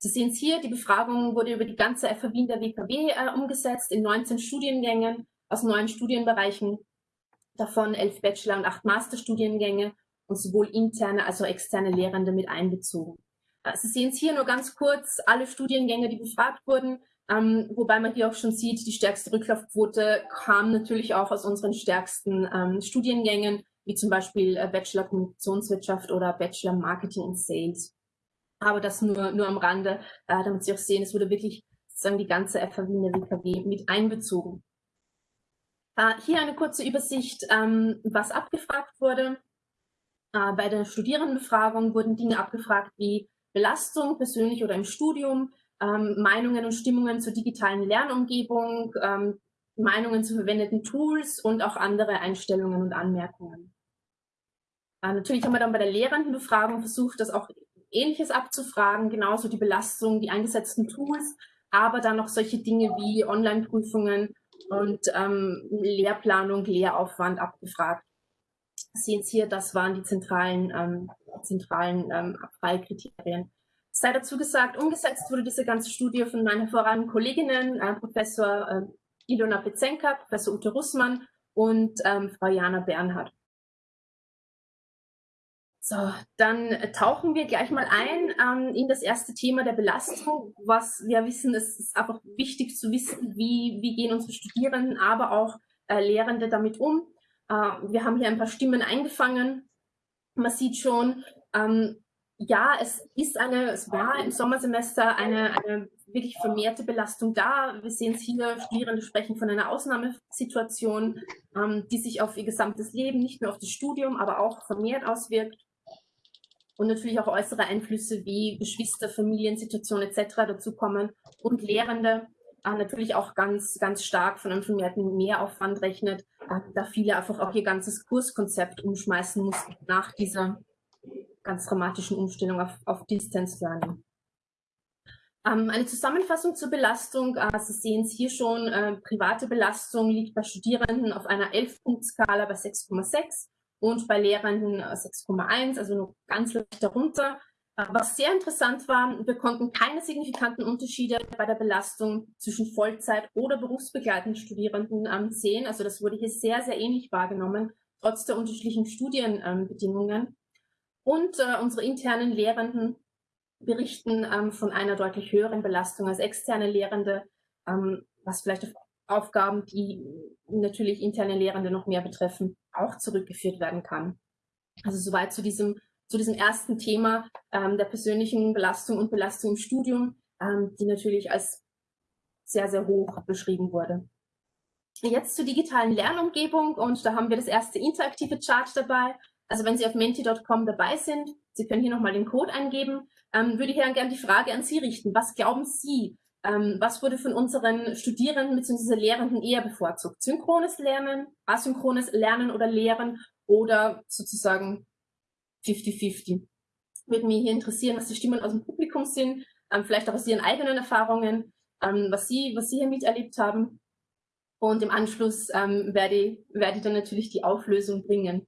Sie sehen es hier, die Befragung wurde über die ganze FH Wien der WKW äh, umgesetzt in 19 Studiengängen aus neun Studienbereichen, davon elf Bachelor- und acht Masterstudiengänge und sowohl interne als auch externe Lehrende mit einbezogen. Äh, Sie sehen es hier nur ganz kurz, alle Studiengänge, die befragt wurden, ähm, wobei man hier auch schon sieht, die stärkste Rücklaufquote kam natürlich auch aus unseren stärksten ähm, Studiengängen, wie zum Beispiel äh, Bachelor Kommunikationswirtschaft oder Bachelor Marketing and Sales. Aber das nur, nur am Rande, äh, damit Sie auch sehen, es wurde wirklich sozusagen die ganze FH Wien der WKW mit einbezogen. Äh, hier eine kurze Übersicht, ähm, was abgefragt wurde. Äh, bei der Studierendenbefragung wurden Dinge abgefragt wie Belastung, persönlich oder im Studium, ähm, Meinungen und Stimmungen zur digitalen Lernumgebung, ähm, Meinungen zu verwendeten Tools und auch andere Einstellungen und Anmerkungen. Äh, natürlich haben wir dann bei der Lehrendenbefragung versucht, das auch Ähnliches abzufragen, genauso die Belastung, die eingesetzten Tools, aber dann noch solche Dinge wie Online-Prüfungen und ähm, Lehrplanung, Lehraufwand abgefragt. Sie sehen Sie hier, das waren die zentralen, ähm, zentralen ähm, Abfallkriterien sei dazu gesagt, umgesetzt wurde diese ganze Studie von meinen hervorragenden Kolleginnen, äh, Professor äh, Ilona Pezenka, Professor Ute Russmann und ähm, Frau Jana Bernhard. So, dann tauchen wir gleich mal ein ähm, in das erste Thema der Belastung. Was wir wissen, es ist einfach wichtig zu wissen, wie, wie gehen unsere Studierenden, aber auch äh, Lehrende damit um. Äh, wir haben hier ein paar Stimmen eingefangen. Man sieht schon, ähm, ja, es ist eine, es war im Sommersemester eine, eine wirklich vermehrte Belastung da. Wir sehen es hier, Studierende sprechen von einer Ausnahmesituation, ähm, die sich auf ihr gesamtes Leben, nicht nur auf das Studium, aber auch vermehrt auswirkt. Und natürlich auch äußere Einflüsse wie Geschwister, Familiensituation etc. dazukommen und Lehrende äh, natürlich auch ganz, ganz stark von einem vermehrten Mehraufwand rechnet, äh, da viele einfach auch ihr ganzes Kurskonzept umschmeißen mussten nach dieser ganz dramatischen Umstellung auf, auf Distance Learning. Ähm, eine Zusammenfassung zur Belastung. Äh, Sie sehen es hier schon, äh, private Belastung liegt bei Studierenden auf einer 11-Punkt-Skala bei 6,6 und bei Lehrenden 6,1, äh, also nur ganz leicht darunter. Äh, was sehr interessant war, wir konnten keine signifikanten Unterschiede bei der Belastung zwischen Vollzeit- oder berufsbegleitenden Studierenden ähm, sehen. Also das wurde hier sehr, sehr ähnlich wahrgenommen, trotz der unterschiedlichen Studienbedingungen. Und äh, unsere internen Lehrenden berichten ähm, von einer deutlich höheren Belastung als externe Lehrende, ähm, was vielleicht auf Aufgaben, die natürlich interne Lehrende noch mehr betreffen, auch zurückgeführt werden kann. Also soweit zu diesem, zu diesem ersten Thema ähm, der persönlichen Belastung und Belastung im Studium, ähm, die natürlich als sehr, sehr hoch beschrieben wurde. Jetzt zur digitalen Lernumgebung und da haben wir das erste interaktive Chart dabei. Also wenn Sie auf menti.com dabei sind, Sie können hier nochmal den Code eingeben, ähm, würde ich gerne die Frage an Sie richten. Was glauben Sie, ähm, was wurde von unseren Studierenden bzw. Lehrenden eher bevorzugt? Synchrones Lernen, asynchrones Lernen oder Lehren oder sozusagen 50-50? Würde mich hier interessieren, was die Stimmen aus dem Publikum sind, ähm, vielleicht auch aus Ihren eigenen Erfahrungen, ähm, was, Sie, was Sie hier miterlebt haben. Und im Anschluss ähm, werde, werde ich dann natürlich die Auflösung bringen.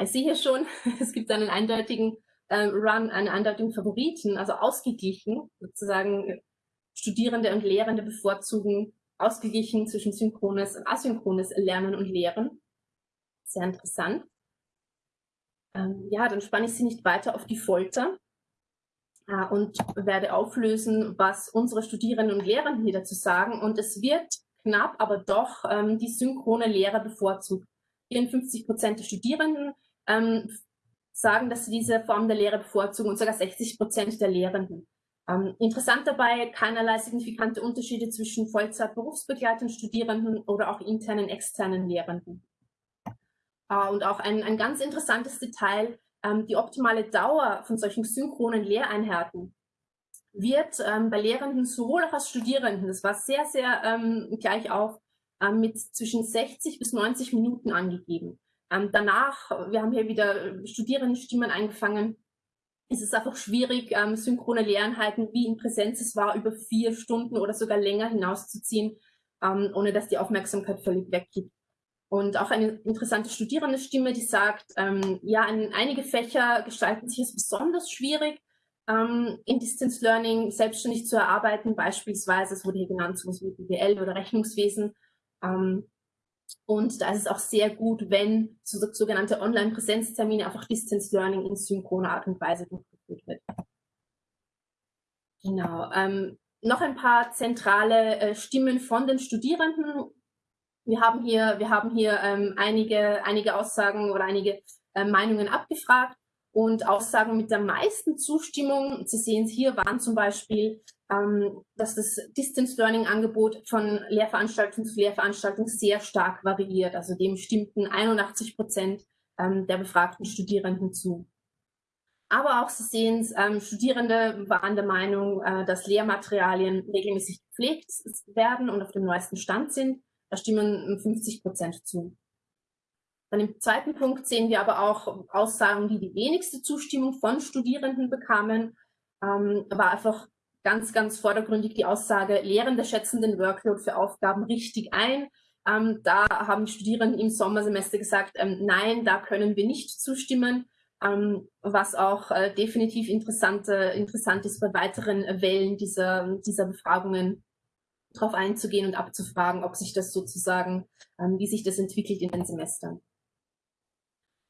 Ich sehe hier schon, es gibt einen eindeutigen äh, Run, einen eindeutigen Favoriten, also ausgeglichen, sozusagen Studierende und Lehrende bevorzugen ausgeglichen zwischen synchrones und asynchrones Lernen und Lehren. Sehr interessant. Ähm, ja, dann spanne ich Sie nicht weiter auf die Folter äh, und werde auflösen, was unsere Studierenden und Lehrenden hier dazu sagen. Und es wird knapp, aber doch ähm, die synchrone Lehre bevorzugt. 54 Prozent der Studierenden ähm, sagen, dass sie diese Form der Lehre bevorzugen und sogar 60 Prozent der Lehrenden. Ähm, interessant dabei, keinerlei signifikante Unterschiede zwischen Vollzeit berufsbegleitenden Studierenden oder auch internen, externen Lehrenden. Äh, und auch ein, ein ganz interessantes Detail, ähm, die optimale Dauer von solchen synchronen Lehreinheiten wird ähm, bei Lehrenden sowohl auch als Studierenden, das war sehr, sehr ähm, gleich auf, ähm, mit zwischen 60 bis 90 Minuten angegeben. Ähm, danach, wir haben hier wieder Studierendenstimmen eingefangen, ist es einfach schwierig, ähm, synchrone Lehreinheiten wie in Präsenz es war, über vier Stunden oder sogar länger hinauszuziehen, ähm, ohne dass die Aufmerksamkeit völlig weggeht. Und auch eine interessante Studierendestimme, die sagt, ähm, ja, in, einige Fächer gestalten sich es besonders schwierig, ähm, in Distance Learning selbstständig zu erarbeiten, beispielsweise, es wurde hier genannt, so wie BWL oder Rechnungswesen. Ähm, und da ist es auch sehr gut, wenn so, sogenannte Online-Präsenztermine einfach Distance Learning in synchroner Art und Weise durchgeführt wird. Genau. Ähm, noch ein paar zentrale äh, Stimmen von den Studierenden. Wir haben hier, wir haben hier ähm, einige, einige Aussagen oder einige äh, Meinungen abgefragt und Aussagen mit der meisten Zustimmung. Sie sehen es hier waren zum Beispiel, dass das Distance Learning Angebot von Lehrveranstaltung zu Lehrveranstaltung sehr stark variiert. Also dem stimmten 81 Prozent ähm, der befragten Studierenden zu. Aber auch, Sie sehen es, ähm, Studierende waren der Meinung, äh, dass Lehrmaterialien regelmäßig gepflegt werden und auf dem neuesten Stand sind. Da stimmen 50 Prozent zu. Dann im zweiten Punkt sehen wir aber auch Aussagen, die die wenigste Zustimmung von Studierenden bekamen, ähm, war einfach ganz, ganz vordergründig die Aussage, Lehrende schätzen den Workload für Aufgaben richtig ein. Ähm, da haben die Studierenden im Sommersemester gesagt, ähm, nein, da können wir nicht zustimmen ähm, was auch äh, definitiv interessante, interessant ist bei weiteren Wellen dieser, dieser Befragungen darauf einzugehen und abzufragen, ob sich das sozusagen, ähm, wie sich das entwickelt in den Semestern.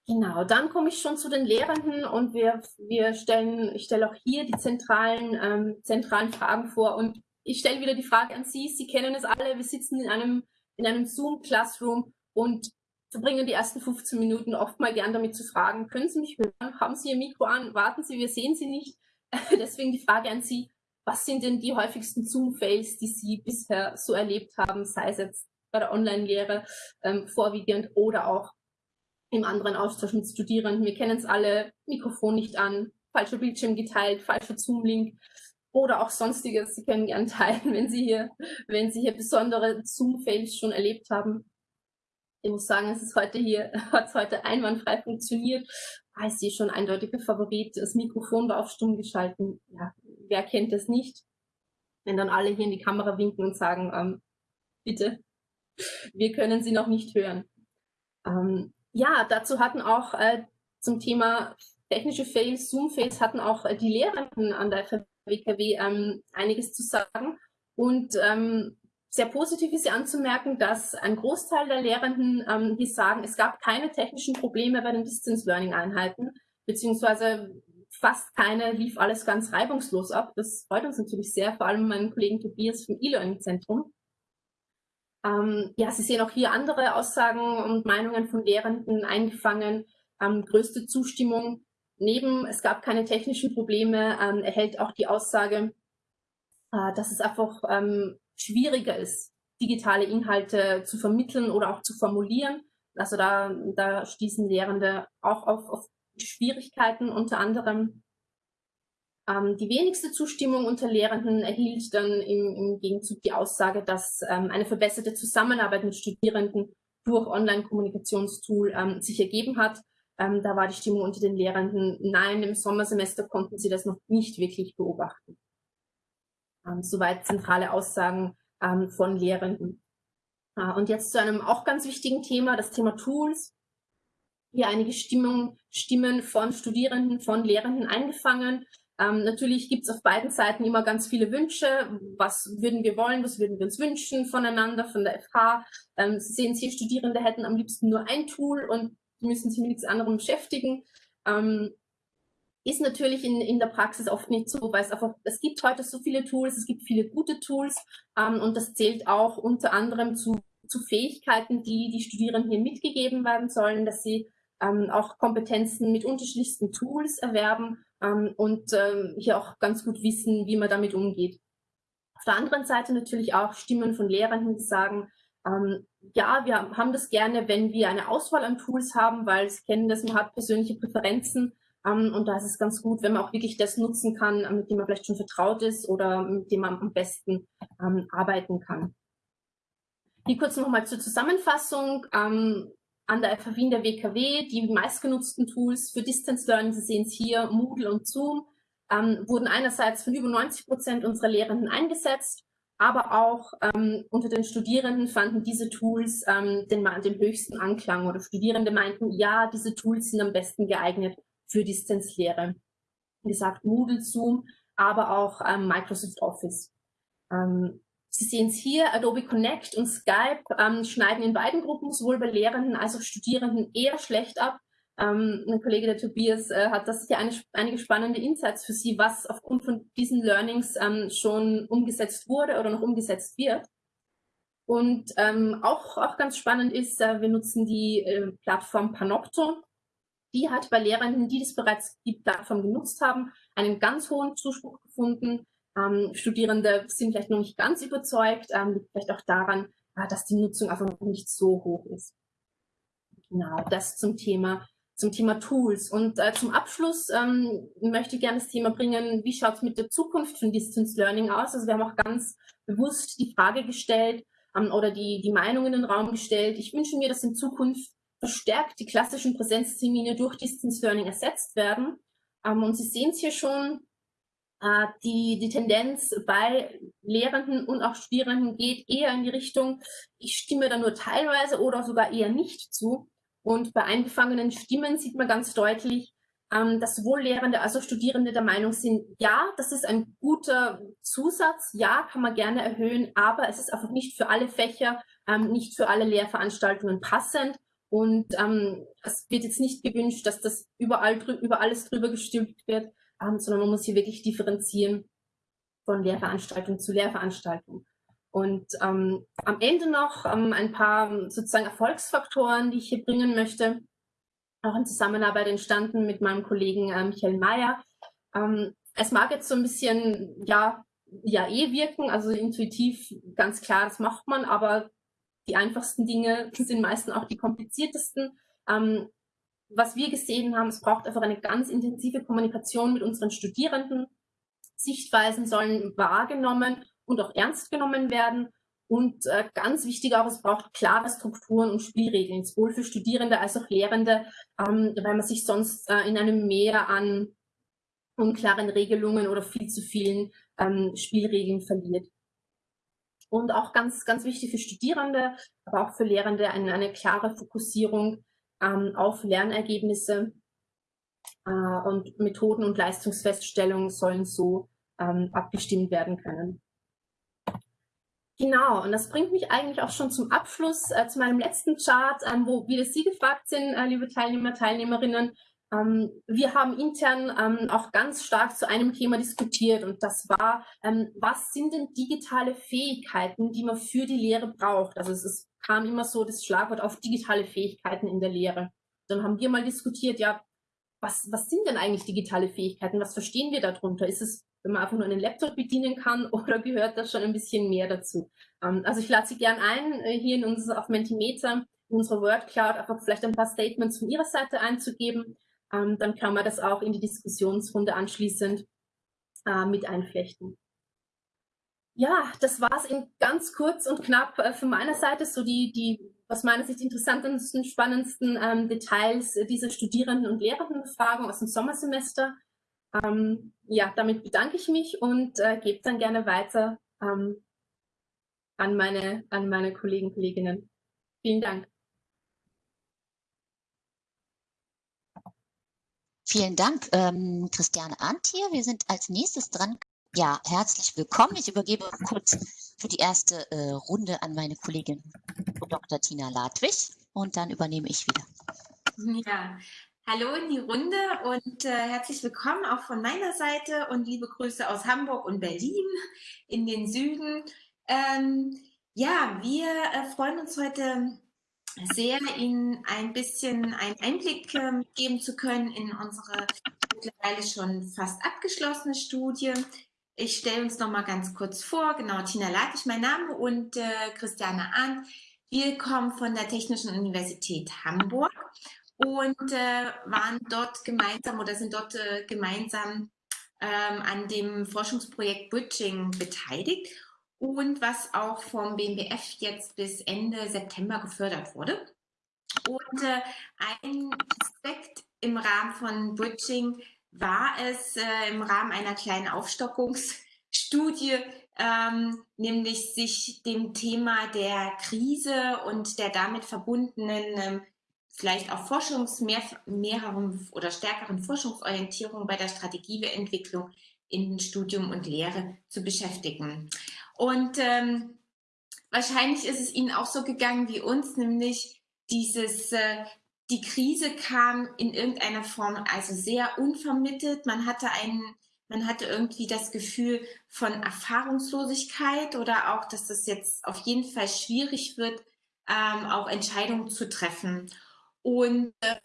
Genau, dann komme ich schon zu den Lehrenden und wir, wir stellen, ich stelle auch hier die zentralen, ähm, zentralen Fragen vor und ich stelle wieder die Frage an Sie, Sie kennen es alle, wir sitzen in einem, in einem Zoom-Classroom und verbringen die ersten 15 Minuten oft mal gern damit zu fragen, können Sie mich hören? Haben Sie Ihr Mikro an? Warten Sie, wir sehen Sie nicht. Deswegen die Frage an Sie, was sind denn die häufigsten Zoom-Fails, die Sie bisher so erlebt haben, sei es jetzt bei der Online-Lehre ähm, vorwiegend oder auch im anderen Austausch mit Studierenden. Wir kennen es alle, Mikrofon nicht an, falscher Bildschirm geteilt, falscher Zoom-Link oder auch sonstiges. Sie können gerne teilen, wenn Sie hier, wenn Sie hier besondere Zoom-Fails schon erlebt haben. Ich muss sagen, es ist heute hier, hat es heute einwandfrei funktioniert. Ah, ich sehe schon eindeutiger Favorit. Das Mikrofon war auf stumm geschalten. Ja, wer kennt das nicht? Wenn dann alle hier in die Kamera winken und sagen, ähm, bitte, wir können Sie noch nicht hören. Ähm, ja, dazu hatten auch äh, zum Thema technische Fails, Zoom-Fails, hatten auch äh, die Lehrenden an der WKW ähm, einiges zu sagen. Und ähm, sehr positiv ist ja anzumerken, dass ein Großteil der Lehrenden ähm, hier sagen, es gab keine technischen Probleme bei den Distance Learning Einheiten, beziehungsweise fast keine, lief alles ganz reibungslos ab. Das freut uns natürlich sehr, vor allem meinen Kollegen Tobias vom E-Learning Zentrum. Ähm, ja, Sie sehen auch hier andere Aussagen und Meinungen von Lehrenden eingefangen. Ähm, größte Zustimmung neben, es gab keine technischen Probleme, ähm, erhält auch die Aussage, äh, dass es einfach ähm, schwieriger ist, digitale Inhalte zu vermitteln oder auch zu formulieren. Also da, da stießen Lehrende auch auf, auf Schwierigkeiten, unter anderem ähm, die wenigste Zustimmung unter Lehrenden erhielt dann im, im Gegenzug die Aussage, dass ähm, eine verbesserte Zusammenarbeit mit Studierenden durch Online-Kommunikationstool ähm, sich ergeben hat. Ähm, da war die Stimmung unter den Lehrenden, nein, im Sommersemester konnten sie das noch nicht wirklich beobachten. Ähm, soweit zentrale Aussagen ähm, von Lehrenden. Äh, und jetzt zu einem auch ganz wichtigen Thema, das Thema Tools. Hier einige Stimmung, Stimmen von Studierenden, von Lehrenden eingefangen. Ähm, natürlich gibt es auf beiden Seiten immer ganz viele Wünsche. Was würden wir wollen? Was würden wir uns wünschen voneinander, von der FH? Ähm, Sie sehen hier, Studierende hätten am liebsten nur ein Tool und müssen sich mit nichts anderem beschäftigen. Ähm, ist natürlich in, in der Praxis oft nicht so, weil es einfach, es gibt heute so viele Tools, es gibt viele gute Tools ähm, und das zählt auch unter anderem zu, zu Fähigkeiten, die die Studierenden hier mitgegeben werden sollen, dass sie ähm, auch Kompetenzen mit unterschiedlichsten Tools erwerben ähm, und ähm, hier auch ganz gut wissen, wie man damit umgeht. Auf der anderen Seite natürlich auch Stimmen von Lehrenden, die sagen, ähm, ja, wir haben das gerne, wenn wir eine Auswahl an Tools haben, weil sie kennen das, man hat persönliche Präferenzen ähm, und da ist es ganz gut, wenn man auch wirklich das nutzen kann, äh, mit dem man vielleicht schon vertraut ist oder mit dem man am besten ähm, arbeiten kann. Hier kurz nochmal zur Zusammenfassung. Ähm, an der FH Wien der WKW, die meistgenutzten Tools für Distance Learning, Sie sehen es hier, Moodle und Zoom, ähm, wurden einerseits von über 90 Prozent unserer Lehrenden eingesetzt, aber auch ähm, unter den Studierenden fanden diese Tools ähm, den, den höchsten Anklang oder Studierende meinten, ja, diese Tools sind am besten geeignet für Distanzlehre. gesagt Moodle, Zoom, aber auch ähm, Microsoft Office. Ähm, Sie sehen es hier, Adobe Connect und Skype ähm, schneiden in beiden Gruppen, sowohl bei Lehrenden als auch Studierenden, eher schlecht ab. Ähm, ein Kollege, der Tobias, äh, hat das hier eine, einige spannende Insights für Sie, was aufgrund von diesen Learnings ähm, schon umgesetzt wurde oder noch umgesetzt wird. Und ähm, auch, auch ganz spannend ist, äh, wir nutzen die äh, Plattform Panopto. Die hat bei Lehrenden, die das bereits die Plattform genutzt haben, einen ganz hohen Zuspruch gefunden. Ähm, Studierende sind vielleicht noch nicht ganz überzeugt, ähm, liegt vielleicht auch daran, äh, dass die Nutzung einfach noch nicht so hoch ist. Genau, das zum Thema zum Thema Tools. Und äh, zum Abschluss ähm, möchte ich gerne das Thema bringen, wie schaut es mit der Zukunft von Distance Learning aus? Also wir haben auch ganz bewusst die Frage gestellt ähm, oder die, die Meinung in den Raum gestellt. Ich wünsche mir, dass in Zukunft verstärkt die klassischen Präsenztermine durch Distance Learning ersetzt werden. Ähm, und Sie sehen es hier schon, die, die Tendenz bei Lehrenden und auch Studierenden geht eher in die Richtung, ich stimme da nur teilweise oder sogar eher nicht zu. Und bei eingefangenen Stimmen sieht man ganz deutlich, ähm, dass sowohl Lehrende als auch Studierende der Meinung sind, ja, das ist ein guter Zusatz, ja, kann man gerne erhöhen, aber es ist einfach nicht für alle Fächer, ähm, nicht für alle Lehrveranstaltungen passend. Und ähm, es wird jetzt nicht gewünscht, dass das überall über alles drüber gestülpt wird, ähm, sondern man muss hier wirklich differenzieren von Lehrveranstaltung zu Lehrveranstaltung. Und ähm, am Ende noch ähm, ein paar sozusagen Erfolgsfaktoren, die ich hier bringen möchte, auch in Zusammenarbeit entstanden mit meinem Kollegen äh, Michael Mayer. Ähm, es mag jetzt so ein bisschen, ja, ja eh wirken, also intuitiv ganz klar, das macht man, aber die einfachsten Dinge sind meistens auch die kompliziertesten. Ähm, was wir gesehen haben, es braucht einfach eine ganz intensive Kommunikation mit unseren Studierenden. Sichtweisen sollen wahrgenommen und auch ernst genommen werden. Und äh, ganz wichtig auch, es braucht klare Strukturen und Spielregeln, sowohl für Studierende als auch Lehrende, ähm, weil man sich sonst äh, in einem Meer an unklaren Regelungen oder viel zu vielen ähm, Spielregeln verliert. Und auch ganz, ganz wichtig für Studierende, aber auch für Lehrende eine, eine klare Fokussierung ähm, auf Lernergebnisse äh, und Methoden und Leistungsfeststellungen sollen so ähm, abgestimmt werden können. Genau, und das bringt mich eigentlich auch schon zum Abschluss, äh, zu meinem letzten Chart, ähm, wo wieder Sie gefragt sind, äh, liebe Teilnehmer, Teilnehmerinnen. Ähm, wir haben intern ähm, auch ganz stark zu einem Thema diskutiert und das war, ähm, was sind denn digitale Fähigkeiten, die man für die Lehre braucht? Also es ist, kam immer so das Schlagwort auf digitale Fähigkeiten in der Lehre. Dann haben wir mal diskutiert, ja, was, was sind denn eigentlich digitale Fähigkeiten? Was verstehen wir darunter? Ist es wenn man einfach nur einen Laptop bedienen kann oder gehört da schon ein bisschen mehr dazu? Ähm, also ich lade Sie gern ein, äh, hier in unser, auf Mentimeter, in unserer Word Cloud einfach vielleicht ein paar Statements von Ihrer Seite einzugeben. Ähm, dann kann man das auch in die Diskussionsrunde anschließend äh, mit einflechten. Ja, das war es in ganz kurz und knapp äh, von meiner Seite, so die, die aus meiner Sicht interessantesten, spannendsten ähm, Details dieser Studierenden- und Lehrendenbefragung aus dem Sommersemester. Ähm, ja, damit bedanke ich mich und äh, gebe dann gerne weiter ähm, an, meine, an meine Kollegen und Kolleginnen. Vielen Dank. Vielen Dank, ähm, Christiane hier. Wir sind als nächstes dran. Ja, herzlich willkommen. Ich übergebe kurz für die erste äh, Runde an meine Kollegin Dr. Tina Ladwig und dann übernehme ich wieder. Ja, Hallo in die Runde und äh, herzlich willkommen auch von meiner Seite und liebe Grüße aus Hamburg und Berlin in den Süden. Ähm, ja, wir äh, freuen uns heute sehr, Ihnen ein bisschen einen Einblick äh, geben zu können in unsere mittlerweile schon fast abgeschlossene Studie. Ich stelle uns noch mal ganz kurz vor. Genau, Tina Ladwig, mein Name und äh, Christiane Ahn. Wir kommen von der Technischen Universität Hamburg und äh, waren dort gemeinsam oder sind dort äh, gemeinsam ähm, an dem Forschungsprojekt Bridging beteiligt und was auch vom BMBF jetzt bis Ende September gefördert wurde. Und äh, ein Aspekt im Rahmen von Bridging war es äh, im Rahmen einer kleinen Aufstockungsstudie, ähm, nämlich sich dem Thema der Krise und der damit verbundenen ähm, vielleicht auch Forschungs oder stärkeren Forschungsorientierung bei der Strategieentwicklung in Studium und Lehre zu beschäftigen. Und ähm, wahrscheinlich ist es Ihnen auch so gegangen wie uns, nämlich dieses, äh, die Krise kam in irgendeiner Form also sehr unvermittelt. Man hatte einen, man hatte irgendwie das Gefühl von Erfahrungslosigkeit oder auch, dass es jetzt auf jeden Fall schwierig wird, ähm, auch Entscheidungen zu treffen. Und äh,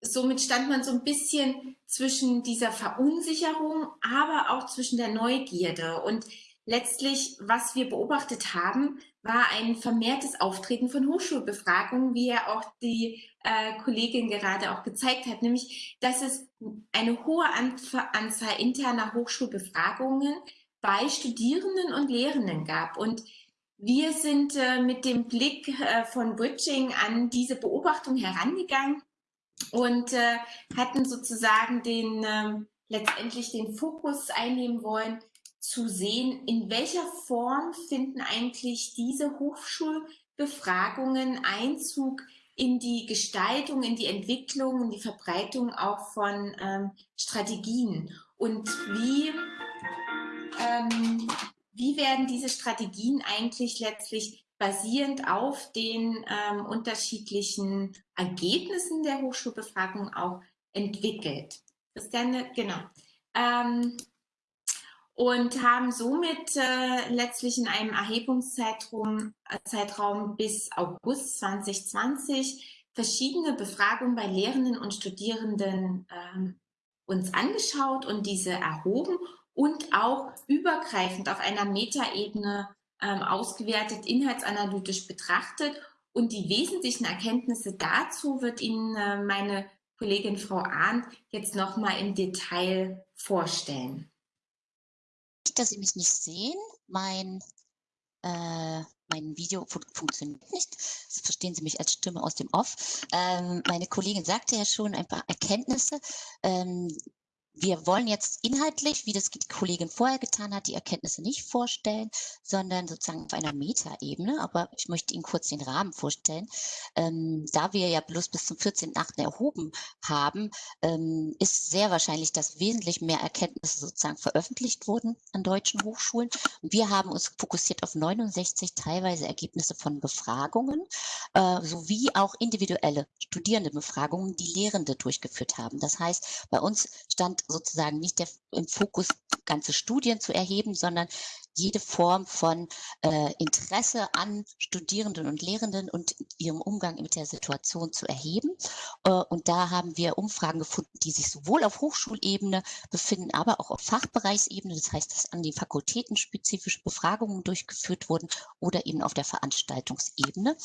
somit stand man so ein bisschen zwischen dieser Verunsicherung, aber auch zwischen der Neugierde. Und letztlich, was wir beobachtet haben, war ein vermehrtes Auftreten von Hochschulbefragungen, wie ja auch die äh, Kollegin gerade auch gezeigt hat, nämlich, dass es eine hohe Anzahl interner Hochschulbefragungen bei Studierenden und Lehrenden gab. Und wir sind äh, mit dem Blick äh, von Bridging an diese Beobachtung herangegangen und äh, hatten sozusagen den ähm, letztendlich den Fokus einnehmen wollen, zu sehen, in welcher Form finden eigentlich diese Hochschulbefragungen Einzug in die Gestaltung, in die Entwicklung, in die Verbreitung auch von ähm, Strategien und wie, ähm, wie werden diese Strategien eigentlich letztlich basierend auf den ähm, unterschiedlichen Ergebnissen der Hochschulbefragung auch entwickelt. Christiane, genau. Ähm, und haben somit äh, letztlich in einem Erhebungszeitraum äh, Zeitraum bis August 2020 verschiedene Befragungen bei Lehrenden und Studierenden ähm, uns angeschaut und diese erhoben und auch übergreifend auf einer Metaebene ähm, ausgewertet, inhaltsanalytisch betrachtet. Und die wesentlichen Erkenntnisse dazu wird Ihnen äh, meine Kollegin Frau Arndt jetzt nochmal im Detail vorstellen dass Sie mich nicht sehen. Mein, äh, mein Video fun funktioniert nicht. Das verstehen Sie mich als Stimme aus dem Off. Ähm, meine Kollegin sagte ja schon ein paar Erkenntnisse. Ähm, wir wollen jetzt inhaltlich, wie das die Kollegin vorher getan hat, die Erkenntnisse nicht vorstellen, sondern sozusagen auf einer Metaebene. Aber ich möchte Ihnen kurz den Rahmen vorstellen. Ähm, da wir ja bloß bis zum 14.8. erhoben haben, ähm, ist sehr wahrscheinlich, dass wesentlich mehr Erkenntnisse sozusagen veröffentlicht wurden an deutschen Hochschulen. Und wir haben uns fokussiert auf 69 teilweise Ergebnisse von Befragungen äh, sowie auch individuelle Studierendenbefragungen, die Lehrende durchgeführt haben. Das heißt, bei uns stand sozusagen nicht der, im Fokus, ganze Studien zu erheben, sondern jede Form von äh, Interesse an Studierenden und Lehrenden und ihrem Umgang mit der Situation zu erheben. Äh, und da haben wir Umfragen gefunden, die sich sowohl auf Hochschulebene befinden, aber auch auf Fachbereichsebene. Das heißt, dass an den Fakultäten spezifische Befragungen durchgeführt wurden oder eben auf der Veranstaltungsebene.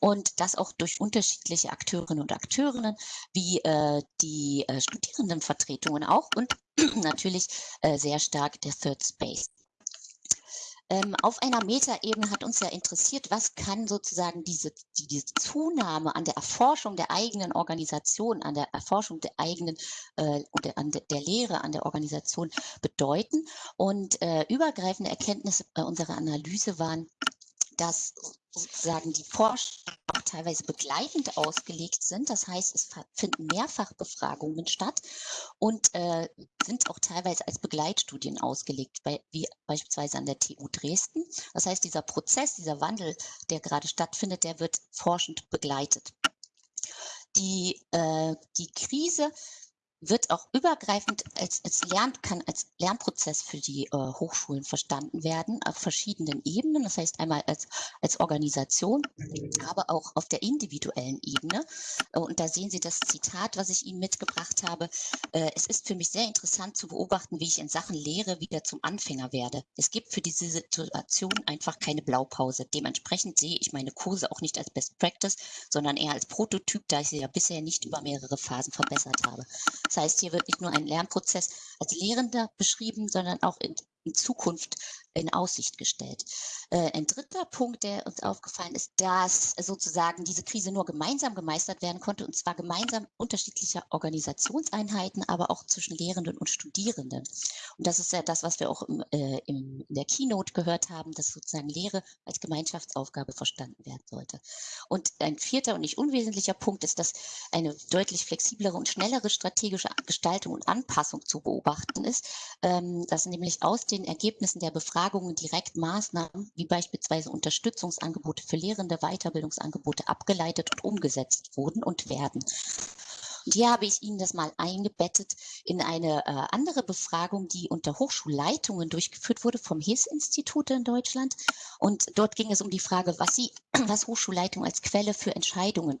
Und das auch durch unterschiedliche Akteurinnen und Akteurinnen, wie äh, die äh, Studierendenvertretungen auch und natürlich äh, sehr stark der Third Space. Ähm, auf einer Metaebene hat uns ja interessiert, was kann sozusagen diese, die, diese Zunahme an der Erforschung der eigenen Organisation, an der Erforschung der eigenen äh, oder an de, der Lehre, an der Organisation bedeuten. Und äh, übergreifende Erkenntnisse äh, unserer Analyse waren, dass sozusagen die Forschung auch teilweise begleitend ausgelegt sind. Das heißt, es finden Mehrfachbefragungen statt und äh, sind auch teilweise als Begleitstudien ausgelegt, bei, wie beispielsweise an der TU Dresden. Das heißt, dieser Prozess, dieser Wandel, der gerade stattfindet, der wird forschend begleitet. Die, äh, die Krise wird auch übergreifend als, als Lern, kann als Lernprozess für die äh, Hochschulen verstanden werden, auf verschiedenen Ebenen. Das heißt einmal als, als Organisation, aber auch auf der individuellen Ebene. Und da sehen Sie das Zitat, was ich Ihnen mitgebracht habe. Äh, es ist für mich sehr interessant zu beobachten, wie ich in Sachen Lehre wieder zum Anfänger werde. Es gibt für diese Situation einfach keine Blaupause. Dementsprechend sehe ich meine Kurse auch nicht als Best Practice, sondern eher als Prototyp, da ich sie ja bisher nicht über mehrere Phasen verbessert habe. Das heißt, hier wird nicht nur ein Lernprozess als Lehrender beschrieben, sondern auch in, in Zukunft in Aussicht gestellt. Äh, ein dritter Punkt, der uns aufgefallen ist, dass sozusagen diese Krise nur gemeinsam gemeistert werden konnte, und zwar gemeinsam unterschiedlicher Organisationseinheiten, aber auch zwischen Lehrenden und Studierenden. Und das ist ja das, was wir auch im, äh, in der Keynote gehört haben, dass sozusagen Lehre als Gemeinschaftsaufgabe verstanden werden sollte. Und ein vierter und nicht unwesentlicher Punkt ist, dass eine deutlich flexiblere und schnellere strategische Gestaltung und Anpassung zu beobachten ist, ähm, dass nämlich aus den Ergebnissen der Befragung Befragungen direkt Maßnahmen wie beispielsweise Unterstützungsangebote für Lehrende, Weiterbildungsangebote abgeleitet und umgesetzt wurden und werden. Und hier habe ich Ihnen das mal eingebettet in eine äh, andere Befragung, die unter Hochschulleitungen durchgeführt wurde vom HIS-Institut in Deutschland. Und dort ging es um die Frage, was Sie, was Hochschulleitungen als Quelle für Entscheidungen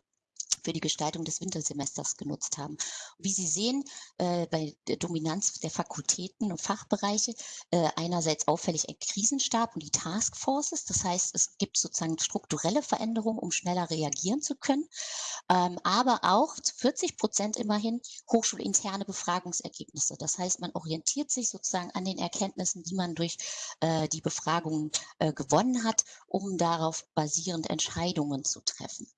für die Gestaltung des Wintersemesters genutzt haben. Wie Sie sehen, äh, bei der Dominanz der Fakultäten und Fachbereiche äh, einerseits auffällig ein Krisenstab und die Taskforces. Das heißt, es gibt sozusagen strukturelle Veränderungen, um schneller reagieren zu können, ähm, aber auch zu 40 Prozent immerhin hochschulinterne Befragungsergebnisse. Das heißt, man orientiert sich sozusagen an den Erkenntnissen, die man durch äh, die Befragungen äh, gewonnen hat, um darauf basierend Entscheidungen zu treffen.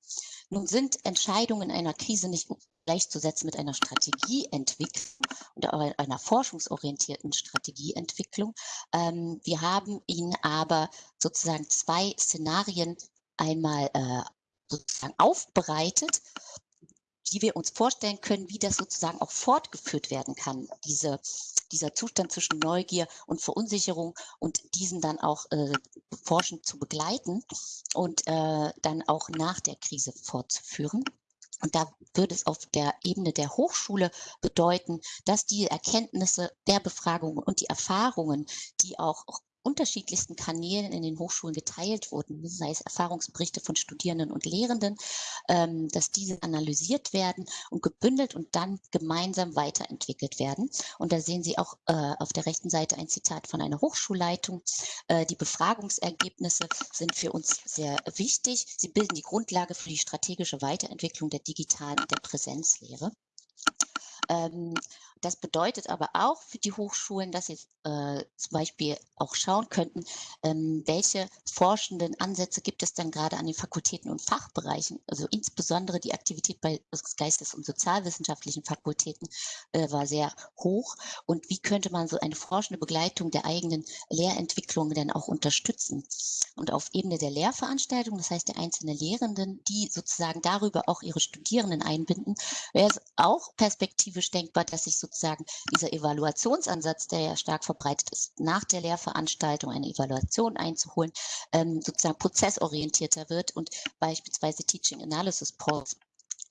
Nun sind Entscheidungen in einer Krise nicht gleichzusetzen mit einer Strategieentwicklung oder einer forschungsorientierten Strategieentwicklung. Ähm, wir haben Ihnen aber sozusagen zwei Szenarien einmal äh, sozusagen aufbereitet, die wir uns vorstellen können, wie das sozusagen auch fortgeführt werden kann, diese, dieser Zustand zwischen Neugier und Verunsicherung und diesen dann auch äh, forschend zu begleiten und äh, dann auch nach der Krise fortzuführen. Und da würde es auf der Ebene der Hochschule bedeuten, dass die Erkenntnisse der Befragungen und die Erfahrungen, die auch unterschiedlichsten Kanälen in den Hochschulen geteilt wurden, sei es Erfahrungsberichte von Studierenden und Lehrenden, ähm, dass diese analysiert werden und gebündelt und dann gemeinsam weiterentwickelt werden. Und da sehen Sie auch äh, auf der rechten Seite ein Zitat von einer Hochschulleitung. Äh, die Befragungsergebnisse sind für uns sehr wichtig. Sie bilden die Grundlage für die strategische Weiterentwicklung der digitalen und der Präsenzlehre. Ähm, das bedeutet aber auch für die Hochschulen, dass sie äh, zum Beispiel auch schauen könnten, ähm, welche forschenden Ansätze gibt es dann gerade an den Fakultäten und Fachbereichen. Also insbesondere die Aktivität bei Geistes- und Sozialwissenschaftlichen Fakultäten äh, war sehr hoch. Und wie könnte man so eine forschende Begleitung der eigenen Lehrentwicklung denn auch unterstützen? Und auf Ebene der Lehrveranstaltung, das heißt der einzelnen Lehrenden, die sozusagen darüber auch ihre Studierenden einbinden, wäre es auch perspektivisch denkbar, dass sich sozusagen dieser Evaluationsansatz, der ja stark verbreitet ist, nach der Lehrveranstaltung eine Evaluation einzuholen, ähm, sozusagen prozessorientierter wird und beispielsweise Teaching Analysis Polls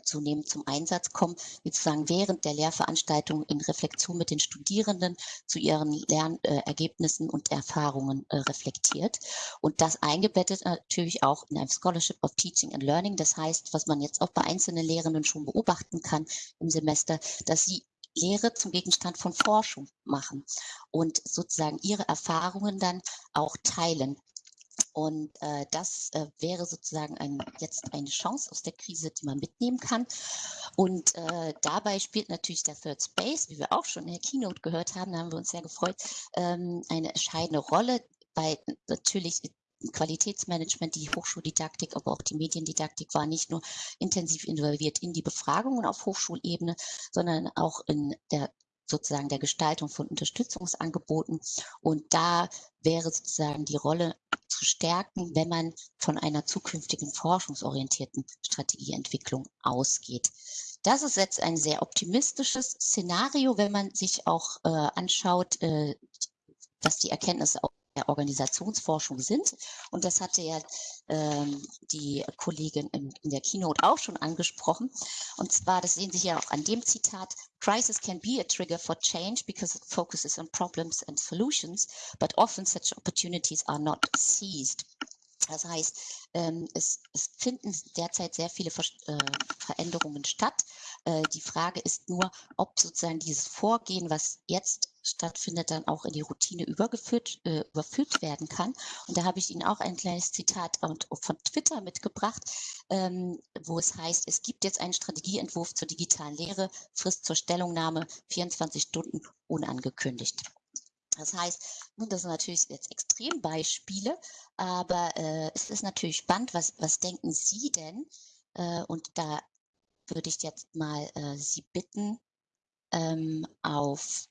zunehmend zum Einsatz kommen, sozusagen während der Lehrveranstaltung in Reflexion mit den Studierenden zu ihren Lernergebnissen und Erfahrungen äh, reflektiert. Und das eingebettet natürlich auch in einem Scholarship of Teaching and Learning. Das heißt, was man jetzt auch bei einzelnen Lehrenden schon beobachten kann im Semester, dass sie Lehre zum Gegenstand von Forschung machen und sozusagen ihre Erfahrungen dann auch teilen. Und äh, das äh, wäre sozusagen ein, jetzt eine Chance aus der Krise, die man mitnehmen kann. Und äh, dabei spielt natürlich der Third Space, wie wir auch schon in der Keynote gehört haben, da haben wir uns sehr gefreut, ähm, eine entscheidende Rolle bei natürlich Qualitätsmanagement, die Hochschuldidaktik, aber auch die Mediendidaktik war nicht nur intensiv involviert in die Befragungen auf Hochschulebene, sondern auch in der sozusagen der Gestaltung von Unterstützungsangeboten. Und da wäre sozusagen die Rolle zu stärken, wenn man von einer zukünftigen forschungsorientierten Strategieentwicklung ausgeht. Das ist jetzt ein sehr optimistisches Szenario, wenn man sich auch äh, anschaut, äh, was die Erkenntnisse der Organisationsforschung sind. Und das hatte ja ähm, die Kollegin in, in, der Keynote auch schon angesprochen. Und zwar, das sehen Sie ja auch an dem Zitat, Crisis can be a trigger for change because it focuses on problems and solutions, but often such opportunities are not seized. Das heißt, ähm, es, es, finden derzeit sehr viele Ver äh, Veränderungen statt. Äh, die Frage ist nur, ob sozusagen dieses Vorgehen, was jetzt stattfindet, dann auch in die Routine übergeführt, äh, überführt werden kann. Und da habe ich Ihnen auch ein kleines Zitat von Twitter mitgebracht, ähm, wo es heißt, es gibt jetzt einen Strategieentwurf zur digitalen Lehre, Frist zur Stellungnahme 24 Stunden unangekündigt. Das heißt, Das sind natürlich jetzt Extrembeispiele, aber äh, es ist natürlich spannend, was, was denken Sie denn? Äh, und da würde ich jetzt mal äh, Sie bitten, ähm, auf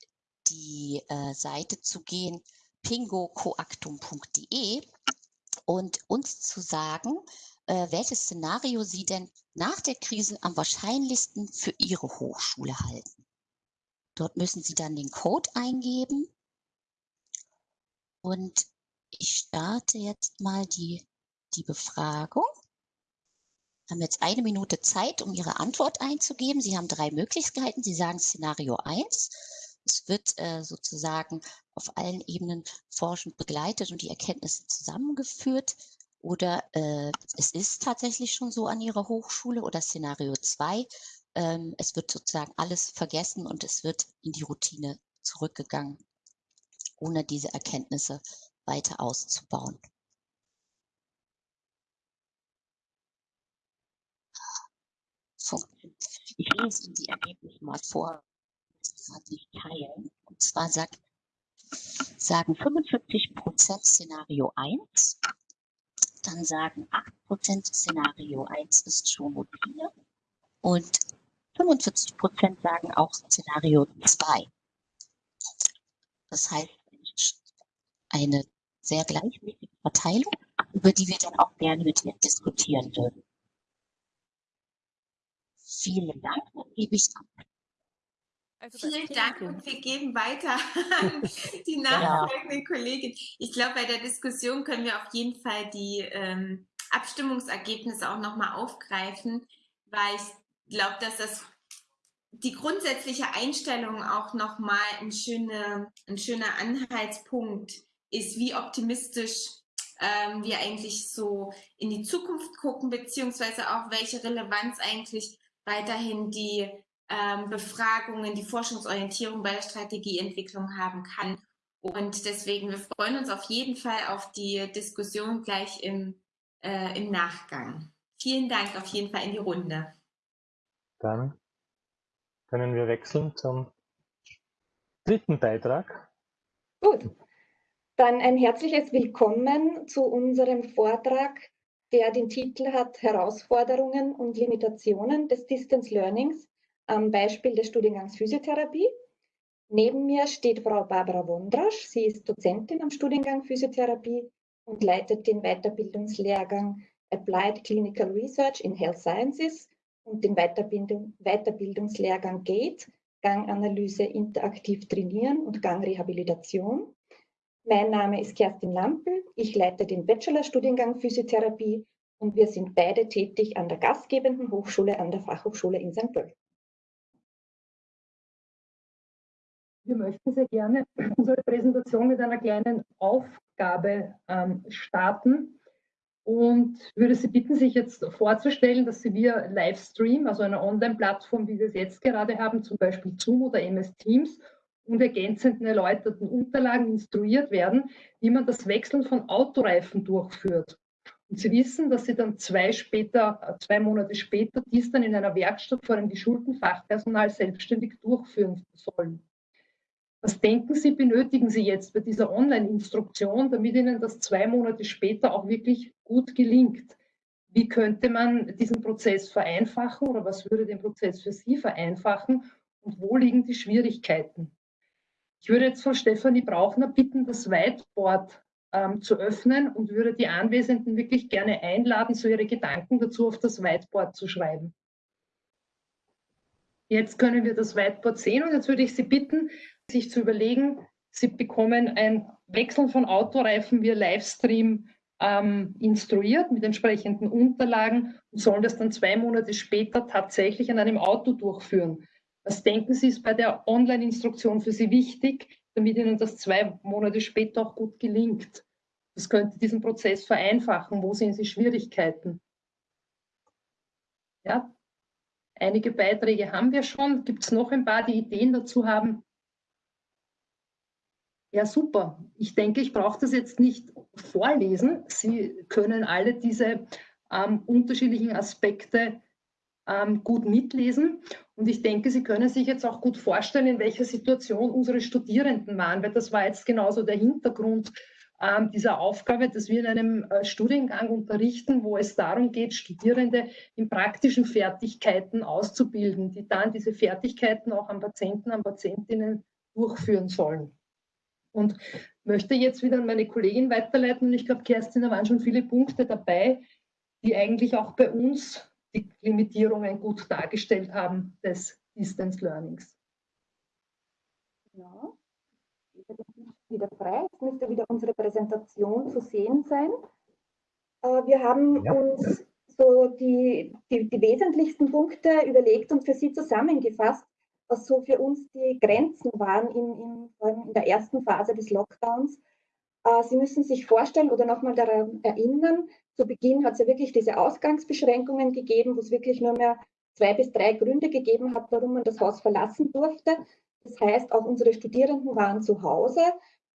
die äh, Seite zu gehen, pingocoactum.de und uns zu sagen, äh, welches Szenario Sie denn nach der Krise am wahrscheinlichsten für Ihre Hochschule halten. Dort müssen Sie dann den Code eingeben und ich starte jetzt mal die, die Befragung. Haben jetzt eine Minute Zeit, um Ihre Antwort einzugeben. Sie haben drei Möglichkeiten. Sie sagen Szenario 1. Es wird äh, sozusagen auf allen Ebenen forschend begleitet und die Erkenntnisse zusammengeführt. Oder äh, es ist tatsächlich schon so an Ihrer Hochschule. Oder Szenario 2. Ähm, es wird sozusagen alles vergessen und es wird in die Routine zurückgegangen, ohne diese Erkenntnisse weiter auszubauen. Ich lese Ihnen die Ergebnisse mal vor, das gerade nicht teilen. Und zwar sagt, sagen 45 Prozent Szenario 1, dann sagen 8 Prozent Szenario 1 ist schon Routine und 45 Prozent sagen auch Szenario 2. Das heißt, eine sehr gleichmäßige Verteilung, über die wir dann auch gerne mit Ihnen diskutieren würden. Vielen Dank, dann gebe ich ab. Also Vielen Dank und wir geben weiter an die nachfolgende ja. Kollegin. Ich glaube, bei der Diskussion können wir auf jeden Fall die ähm, Abstimmungsergebnisse auch nochmal aufgreifen, weil ich glaube, dass das die grundsätzliche Einstellung auch nochmal ein, schöne, ein schöner Anhaltspunkt ist, wie optimistisch ähm, wir eigentlich so in die Zukunft gucken, beziehungsweise auch welche Relevanz eigentlich weiterhin die ähm, Befragungen, die Forschungsorientierung bei der Strategieentwicklung haben kann. Und deswegen, wir freuen uns auf jeden Fall auf die Diskussion gleich im, äh, im Nachgang. Vielen Dank auf jeden Fall in die Runde. Dann können wir wechseln zum dritten Beitrag. Gut, dann ein herzliches Willkommen zu unserem Vortrag, der den Titel hat Herausforderungen und Limitationen des Distance Learnings am Beispiel des Studiengangs Physiotherapie. Neben mir steht Frau Barbara Wondrasch. Sie ist Dozentin am Studiengang Physiotherapie und leitet den Weiterbildungslehrgang Applied Clinical Research in Health Sciences und den Weiterbildung, Weiterbildungslehrgang GATE, Ganganalyse interaktiv trainieren und Gangrehabilitation. Mein Name ist Kerstin Lampel. Ich leite den Bachelorstudiengang Physiotherapie und wir sind beide tätig an der gastgebenden Hochschule an der Fachhochschule in St. Pölten. Wir möchten sehr gerne unsere Präsentation mit einer kleinen Aufgabe ähm, starten und würde Sie bitten, sich jetzt vorzustellen, dass Sie via Livestream, also einer Online-Plattform, wie wir es jetzt gerade haben, zum Beispiel Zoom oder MS Teams und ergänzenden erläuterten Unterlagen instruiert werden, wie man das Wechseln von Autoreifen durchführt. Und Sie wissen, dass Sie dann zwei, später, zwei Monate später dies dann in einer Werkstatt vor einem geschulten Fachpersonal selbstständig durchführen sollen. Was denken Sie, benötigen Sie jetzt bei dieser Online-Instruktion, damit Ihnen das zwei Monate später auch wirklich gut gelingt? Wie könnte man diesen Prozess vereinfachen oder was würde den Prozess für Sie vereinfachen und wo liegen die Schwierigkeiten? Ich würde jetzt Frau Stefanie Brauchner bitten, das Whiteboard ähm, zu öffnen und würde die Anwesenden wirklich gerne einladen, so ihre Gedanken dazu auf das Whiteboard zu schreiben. Jetzt können wir das Whiteboard sehen und jetzt würde ich Sie bitten, sich zu überlegen, Sie bekommen ein Wechseln von Autoreifen via Livestream ähm, instruiert mit entsprechenden Unterlagen und sollen das dann zwei Monate später tatsächlich an einem Auto durchführen. Was denken Sie, ist bei der Online-Instruktion für Sie wichtig, damit Ihnen das zwei Monate später auch gut gelingt? Das könnte diesen Prozess vereinfachen. Wo sehen Sie Schwierigkeiten? Ja, einige Beiträge haben wir schon. Gibt es noch ein paar, die Ideen dazu haben? Ja, super. Ich denke, ich brauche das jetzt nicht vorlesen. Sie können alle diese ähm, unterschiedlichen Aspekte ähm, gut mitlesen. Und ich denke, Sie können sich jetzt auch gut vorstellen, in welcher Situation unsere Studierenden waren, weil das war jetzt genauso der Hintergrund ähm, dieser Aufgabe, dass wir in einem äh, Studiengang unterrichten, wo es darum geht, Studierende in praktischen Fertigkeiten auszubilden, die dann diese Fertigkeiten auch an Patienten, an Patientinnen durchführen sollen. Und möchte jetzt wieder an meine Kollegin weiterleiten. Und ich glaube, Kerstin, da waren schon viele Punkte dabei, die eigentlich auch bei uns die Limitierungen gut dargestellt haben des Distance Learnings. Ja, wieder frei. Jetzt müsste wieder unsere Präsentation zu sehen sein. Äh, wir haben ja. uns so die, die, die wesentlichsten Punkte überlegt und für Sie zusammengefasst, was so für uns die Grenzen waren in, in, in der ersten Phase des Lockdowns. Äh, Sie müssen sich vorstellen oder nochmal daran erinnern, zu Beginn hat es ja wirklich diese Ausgangsbeschränkungen gegeben, wo es wirklich nur mehr zwei bis drei Gründe gegeben hat, warum man das Haus verlassen durfte. Das heißt, auch unsere Studierenden waren zu Hause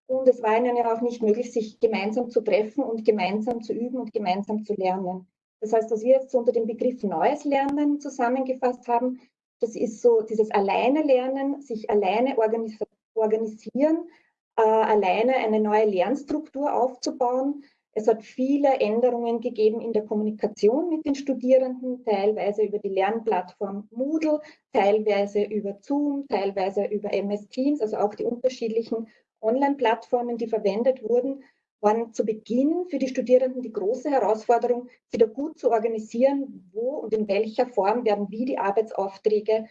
und es war ihnen ja auch nicht möglich, sich gemeinsam zu treffen und gemeinsam zu üben und gemeinsam zu lernen. Das heißt, was wir jetzt unter dem Begriff Neues Lernen zusammengefasst haben, das ist so dieses Alleine lernen, sich alleine organis organisieren, äh, alleine eine neue Lernstruktur aufzubauen, es hat viele Änderungen gegeben in der Kommunikation mit den Studierenden, teilweise über die Lernplattform Moodle, teilweise über Zoom, teilweise über MS Teams, also auch die unterschiedlichen Online-Plattformen, die verwendet wurden, waren zu Beginn für die Studierenden die große Herausforderung, wieder gut zu organisieren, wo und in welcher Form werden wie die Arbeitsaufträge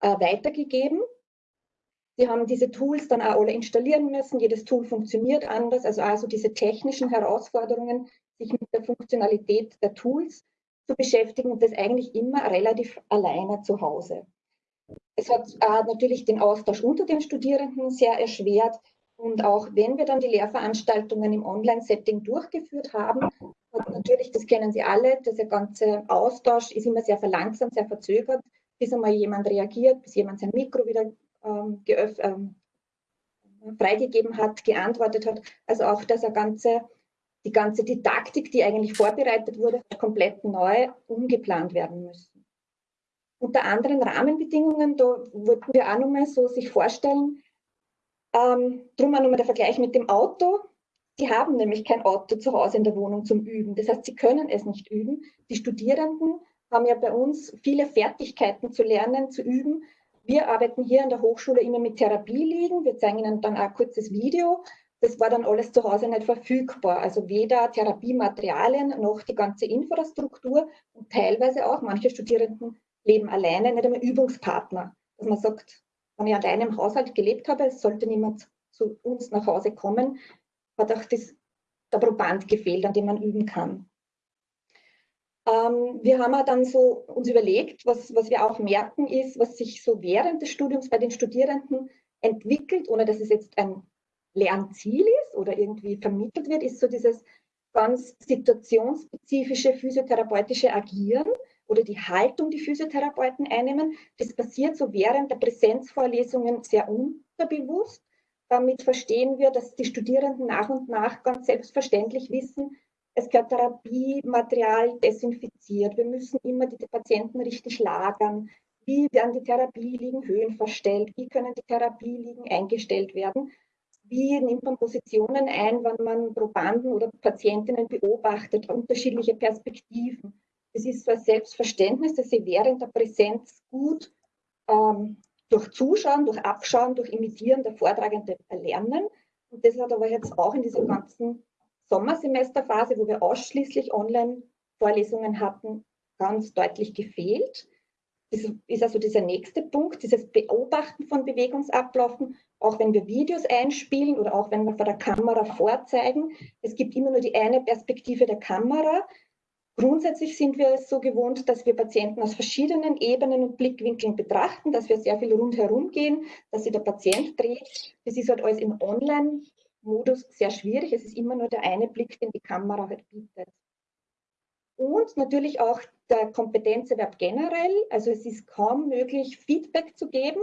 äh, weitergegeben. Sie haben diese Tools dann auch alle installieren müssen. Jedes Tool funktioniert anders. Also also diese technischen Herausforderungen, sich mit der Funktionalität der Tools zu beschäftigen und das eigentlich immer relativ alleine zu Hause. Es hat äh, natürlich den Austausch unter den Studierenden sehr erschwert. Und auch wenn wir dann die Lehrveranstaltungen im Online-Setting durchgeführt haben, hat natürlich, das kennen Sie alle, dieser ganze Austausch ist immer sehr verlangsamt, sehr verzögert, bis einmal jemand reagiert, bis jemand sein Mikro wieder ähm, ähm, freigegeben hat, geantwortet hat. Also auch dass er ganze, die ganze Didaktik, die eigentlich vorbereitet wurde, komplett neu umgeplant werden müssen. Unter anderen Rahmenbedingungen, da wollten wir auch nochmal so sich vorstellen, ähm, drum auch nochmal der Vergleich mit dem Auto. Die haben nämlich kein Auto zu Hause in der Wohnung zum Üben. Das heißt, sie können es nicht üben. Die Studierenden haben ja bei uns viele Fertigkeiten zu lernen, zu üben, wir arbeiten hier an der Hochschule immer mit Therapieliegen. Wir zeigen Ihnen dann auch ein kurzes Video. Das war dann alles zu Hause nicht verfügbar. Also weder Therapiematerialien noch die ganze Infrastruktur und teilweise auch, manche Studierenden leben alleine, nicht einmal Übungspartner. Dass man sagt, wenn ich alleine im Haushalt gelebt habe, es sollte niemand zu uns nach Hause kommen, hat auch das, der Proband gefehlt, an dem man üben kann. Ähm, wir haben auch dann so uns überlegt, was, was wir auch merken ist, was sich so während des Studiums bei den Studierenden entwickelt, ohne dass es jetzt ein Lernziel ist oder irgendwie vermittelt wird, ist so dieses ganz situationsspezifische physiotherapeutische Agieren oder die Haltung, die Physiotherapeuten einnehmen. Das passiert so während der Präsenzvorlesungen sehr unterbewusst. Damit verstehen wir, dass die Studierenden nach und nach ganz selbstverständlich wissen, es gehört Therapiematerial desinfiziert. Wir müssen immer die Patienten richtig lagern. Wie werden die Therapieliegen Höhen verstellt? Wie können die Therapieliegen eingestellt werden? Wie nimmt man Positionen ein, wenn man Probanden oder Patientinnen beobachtet, unterschiedliche Perspektiven? Es ist so ein Selbstverständnis, dass sie während der Präsenz gut ähm, durch Zuschauen, durch Abschauen, durch Imitieren der Vortragenden erlernen. Und das hat aber jetzt auch in diesem ganzen Sommersemesterphase, wo wir ausschließlich Online-Vorlesungen hatten, ganz deutlich gefehlt. Das ist also dieser nächste Punkt, dieses Beobachten von Bewegungsablaufen, auch wenn wir Videos einspielen oder auch wenn wir vor der Kamera vorzeigen. Es gibt immer nur die eine Perspektive der Kamera. Grundsätzlich sind wir es so gewohnt, dass wir Patienten aus verschiedenen Ebenen und Blickwinkeln betrachten, dass wir sehr viel rundherum gehen, dass sich der Patient dreht. Das ist halt alles im Online Modus sehr schwierig. Es ist immer nur der eine Blick, den die Kamera halt bietet. Und natürlich auch der Kompetenzerwerb generell. Also es ist kaum möglich, Feedback zu geben,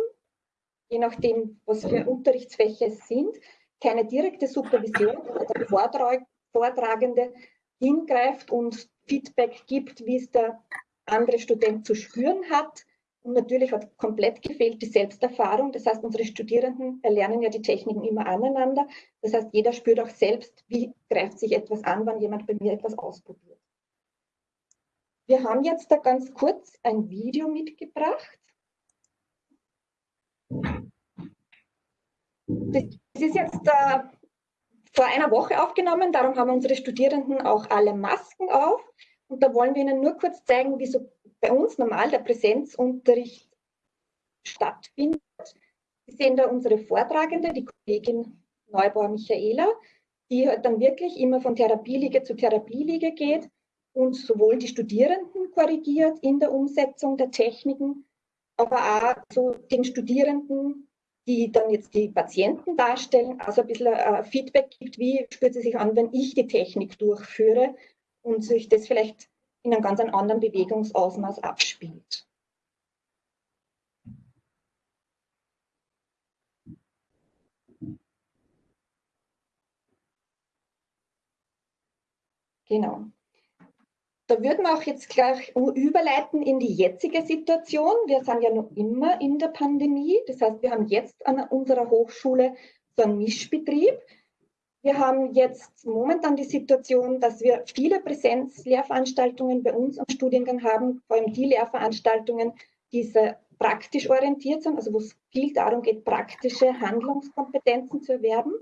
je nachdem, was für Unterrichtsfächer es sind. Keine direkte Supervision, der Vortrag, Vortragende hingreift und Feedback gibt, wie es der andere Student zu spüren hat. Und natürlich hat komplett gefehlt die Selbsterfahrung. Das heißt, unsere Studierenden erlernen ja die Techniken immer aneinander. Das heißt, jeder spürt auch selbst, wie greift sich etwas an, wenn jemand bei mir etwas ausprobiert. Wir haben jetzt da ganz kurz ein Video mitgebracht. Das ist jetzt äh, vor einer Woche aufgenommen, darum haben unsere Studierenden auch alle Masken auf. Und da wollen wir Ihnen nur kurz zeigen, wie so bei uns normal der Präsenzunterricht stattfindet. Sie sehen da unsere Vortragende, die Kollegin Neubauer Michaela, die dann wirklich immer von Therapieliege zu Therapieliege geht und sowohl die Studierenden korrigiert in der Umsetzung der Techniken, aber auch so den Studierenden, die dann jetzt die Patienten darstellen, also ein bisschen äh, Feedback gibt, wie spürt sie sich an, wenn ich die Technik durchführe und sich das vielleicht in einem ganz anderen Bewegungsausmaß abspielt. Genau. Da würden wir auch jetzt gleich überleiten in die jetzige Situation. Wir sind ja noch immer in der Pandemie. Das heißt, wir haben jetzt an unserer Hochschule so einen Mischbetrieb. Wir haben jetzt momentan die Situation, dass wir viele Präsenzlehrveranstaltungen bei uns am Studiengang haben, vor allem die Lehrveranstaltungen, die sehr praktisch orientiert sind, also wo es viel darum geht, praktische Handlungskompetenzen zu erwerben.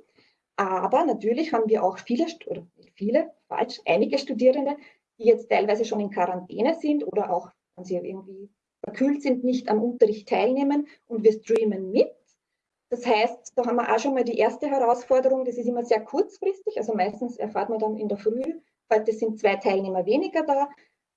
Aber natürlich haben wir auch viele, oder viele, falsch, einige Studierende, die jetzt teilweise schon in Quarantäne sind oder auch, wenn sie irgendwie verkühlt sind, nicht am Unterricht teilnehmen und wir streamen mit. Das heißt, da haben wir auch schon mal die erste Herausforderung, das ist immer sehr kurzfristig, also meistens erfahrt man dann in der Früh, heute sind zwei Teilnehmer weniger da.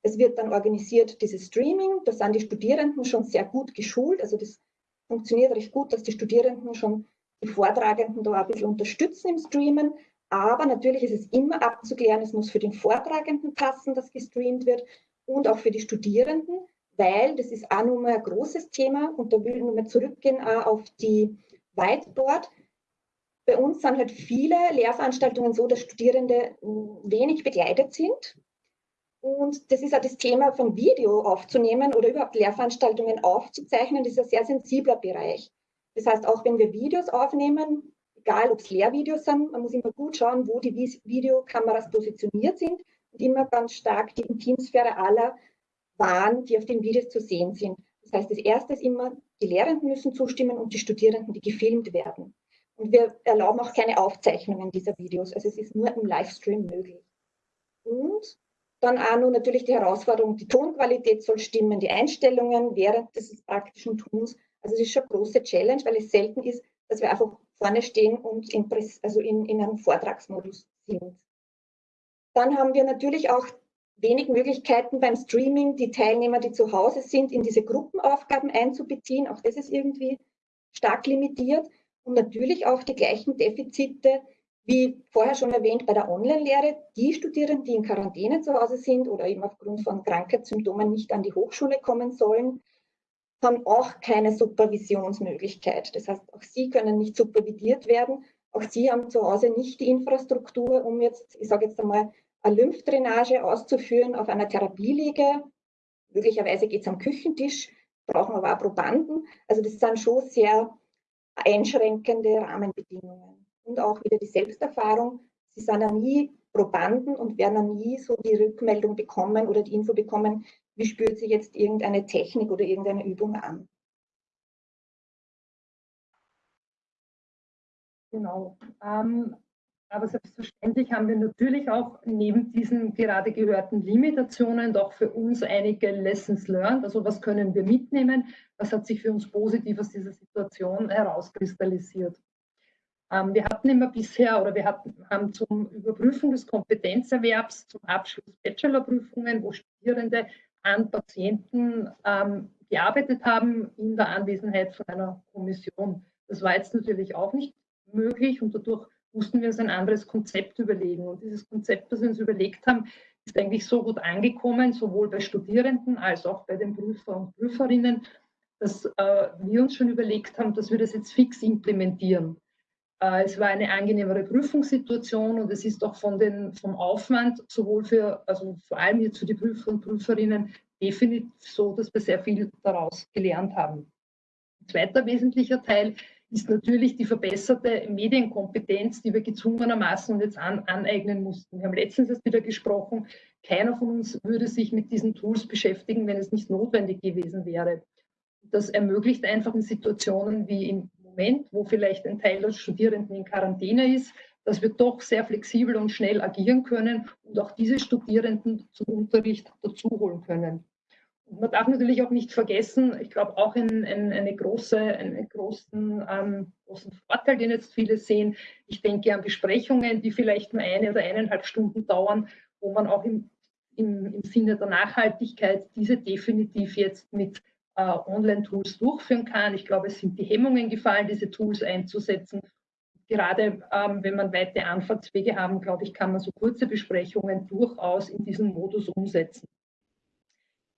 Es wird dann organisiert, dieses Streaming, da sind die Studierenden schon sehr gut geschult, also das funktioniert recht gut, dass die Studierenden schon die Vortragenden da ein bisschen unterstützen im Streamen. Aber natürlich ist es immer abzuklären, es muss für den Vortragenden passen, dass gestreamt wird und auch für die Studierenden, weil das ist auch nochmal ein großes Thema und da will ich nochmal zurückgehen auf die Whiteboard. Bei uns sind halt viele Lehrveranstaltungen so, dass Studierende wenig begleitet sind. Und das ist auch das Thema von Video aufzunehmen oder überhaupt Lehrveranstaltungen aufzuzeichnen. Das ist ein sehr sensibler Bereich. Das heißt, auch wenn wir Videos aufnehmen, egal ob es Lehrvideos sind, man muss immer gut schauen, wo die Videokameras positioniert sind und immer ganz stark die Intimsphäre aller wahren, die auf den Videos zu sehen sind. Das heißt, das erste ist immer, die Lehrenden müssen zustimmen und die Studierenden, die gefilmt werden. Und wir erlauben auch keine Aufzeichnungen dieser Videos. Also es ist nur im Livestream möglich. Und dann auch nur natürlich die Herausforderung, die Tonqualität soll stimmen, die Einstellungen während des praktischen Tuns. Also es ist schon eine große Challenge, weil es selten ist, dass wir einfach vorne stehen und in, also in, in einem Vortragsmodus sind. Dann haben wir natürlich auch wenig Möglichkeiten beim Streaming, die Teilnehmer, die zu Hause sind, in diese Gruppenaufgaben einzubeziehen. Auch das ist irgendwie stark limitiert. Und natürlich auch die gleichen Defizite, wie vorher schon erwähnt, bei der Online-Lehre. Die Studierenden, die in Quarantäne zu Hause sind oder eben aufgrund von Krankheitssymptomen nicht an die Hochschule kommen sollen, haben auch keine Supervisionsmöglichkeit. Das heißt, auch sie können nicht supervidiert werden. Auch sie haben zu Hause nicht die Infrastruktur, um jetzt, ich sage jetzt einmal, eine Lymphdrainage auszuführen auf einer Therapieliege. Möglicherweise geht es am Küchentisch, brauchen aber auch Probanden. Also das sind schon sehr einschränkende Rahmenbedingungen. Und auch wieder die Selbsterfahrung. Sie sind ja nie Probanden und werden ja nie so die Rückmeldung bekommen oder die Info bekommen, wie spürt sich jetzt irgendeine Technik oder irgendeine Übung an. Genau. Ähm, aber selbstverständlich haben wir natürlich auch neben diesen gerade gehörten Limitationen doch für uns einige Lessons learned. Also was können wir mitnehmen? Was hat sich für uns positiv aus dieser Situation herauskristallisiert? Ähm, wir hatten immer bisher oder wir hatten, haben zum Überprüfen des Kompetenzerwerbs zum Abschluss Bachelorprüfungen, wo Studierende an Patienten ähm, gearbeitet haben in der Anwesenheit von einer Kommission. Das war jetzt natürlich auch nicht möglich und dadurch mussten wir uns ein anderes Konzept überlegen. Und dieses Konzept, das wir uns überlegt haben, ist eigentlich so gut angekommen, sowohl bei Studierenden als auch bei den Prüfer und Prüferinnen, dass äh, wir uns schon überlegt haben, dass wir das jetzt fix implementieren. Äh, es war eine angenehmere Prüfungssituation und es ist auch von den, vom Aufwand sowohl für, also vor allem jetzt für die Prüfer und Prüferinnen definitiv so, dass wir sehr viel daraus gelernt haben. Ein zweiter wesentlicher Teil ist natürlich die verbesserte Medienkompetenz, die wir gezwungenermaßen jetzt an, aneignen mussten. Wir haben letztens erst wieder gesprochen, keiner von uns würde sich mit diesen Tools beschäftigen, wenn es nicht notwendig gewesen wäre. Das ermöglicht einfach in Situationen wie im Moment, wo vielleicht ein Teil der Studierenden in Quarantäne ist, dass wir doch sehr flexibel und schnell agieren können und auch diese Studierenden zum Unterricht dazu holen können. Und man darf natürlich auch nicht vergessen, ich glaube auch in, in eine große, einen großen, ähm, großen Vorteil, den jetzt viele sehen. Ich denke an Besprechungen, die vielleicht nur eine oder eineinhalb Stunden dauern, wo man auch im, im, im Sinne der Nachhaltigkeit diese definitiv jetzt mit Online-Tools durchführen kann. Ich glaube, es sind die Hemmungen gefallen, diese Tools einzusetzen gerade ähm, wenn man weite Anfahrtswege haben, glaube ich, kann man so kurze Besprechungen durchaus in diesem Modus umsetzen.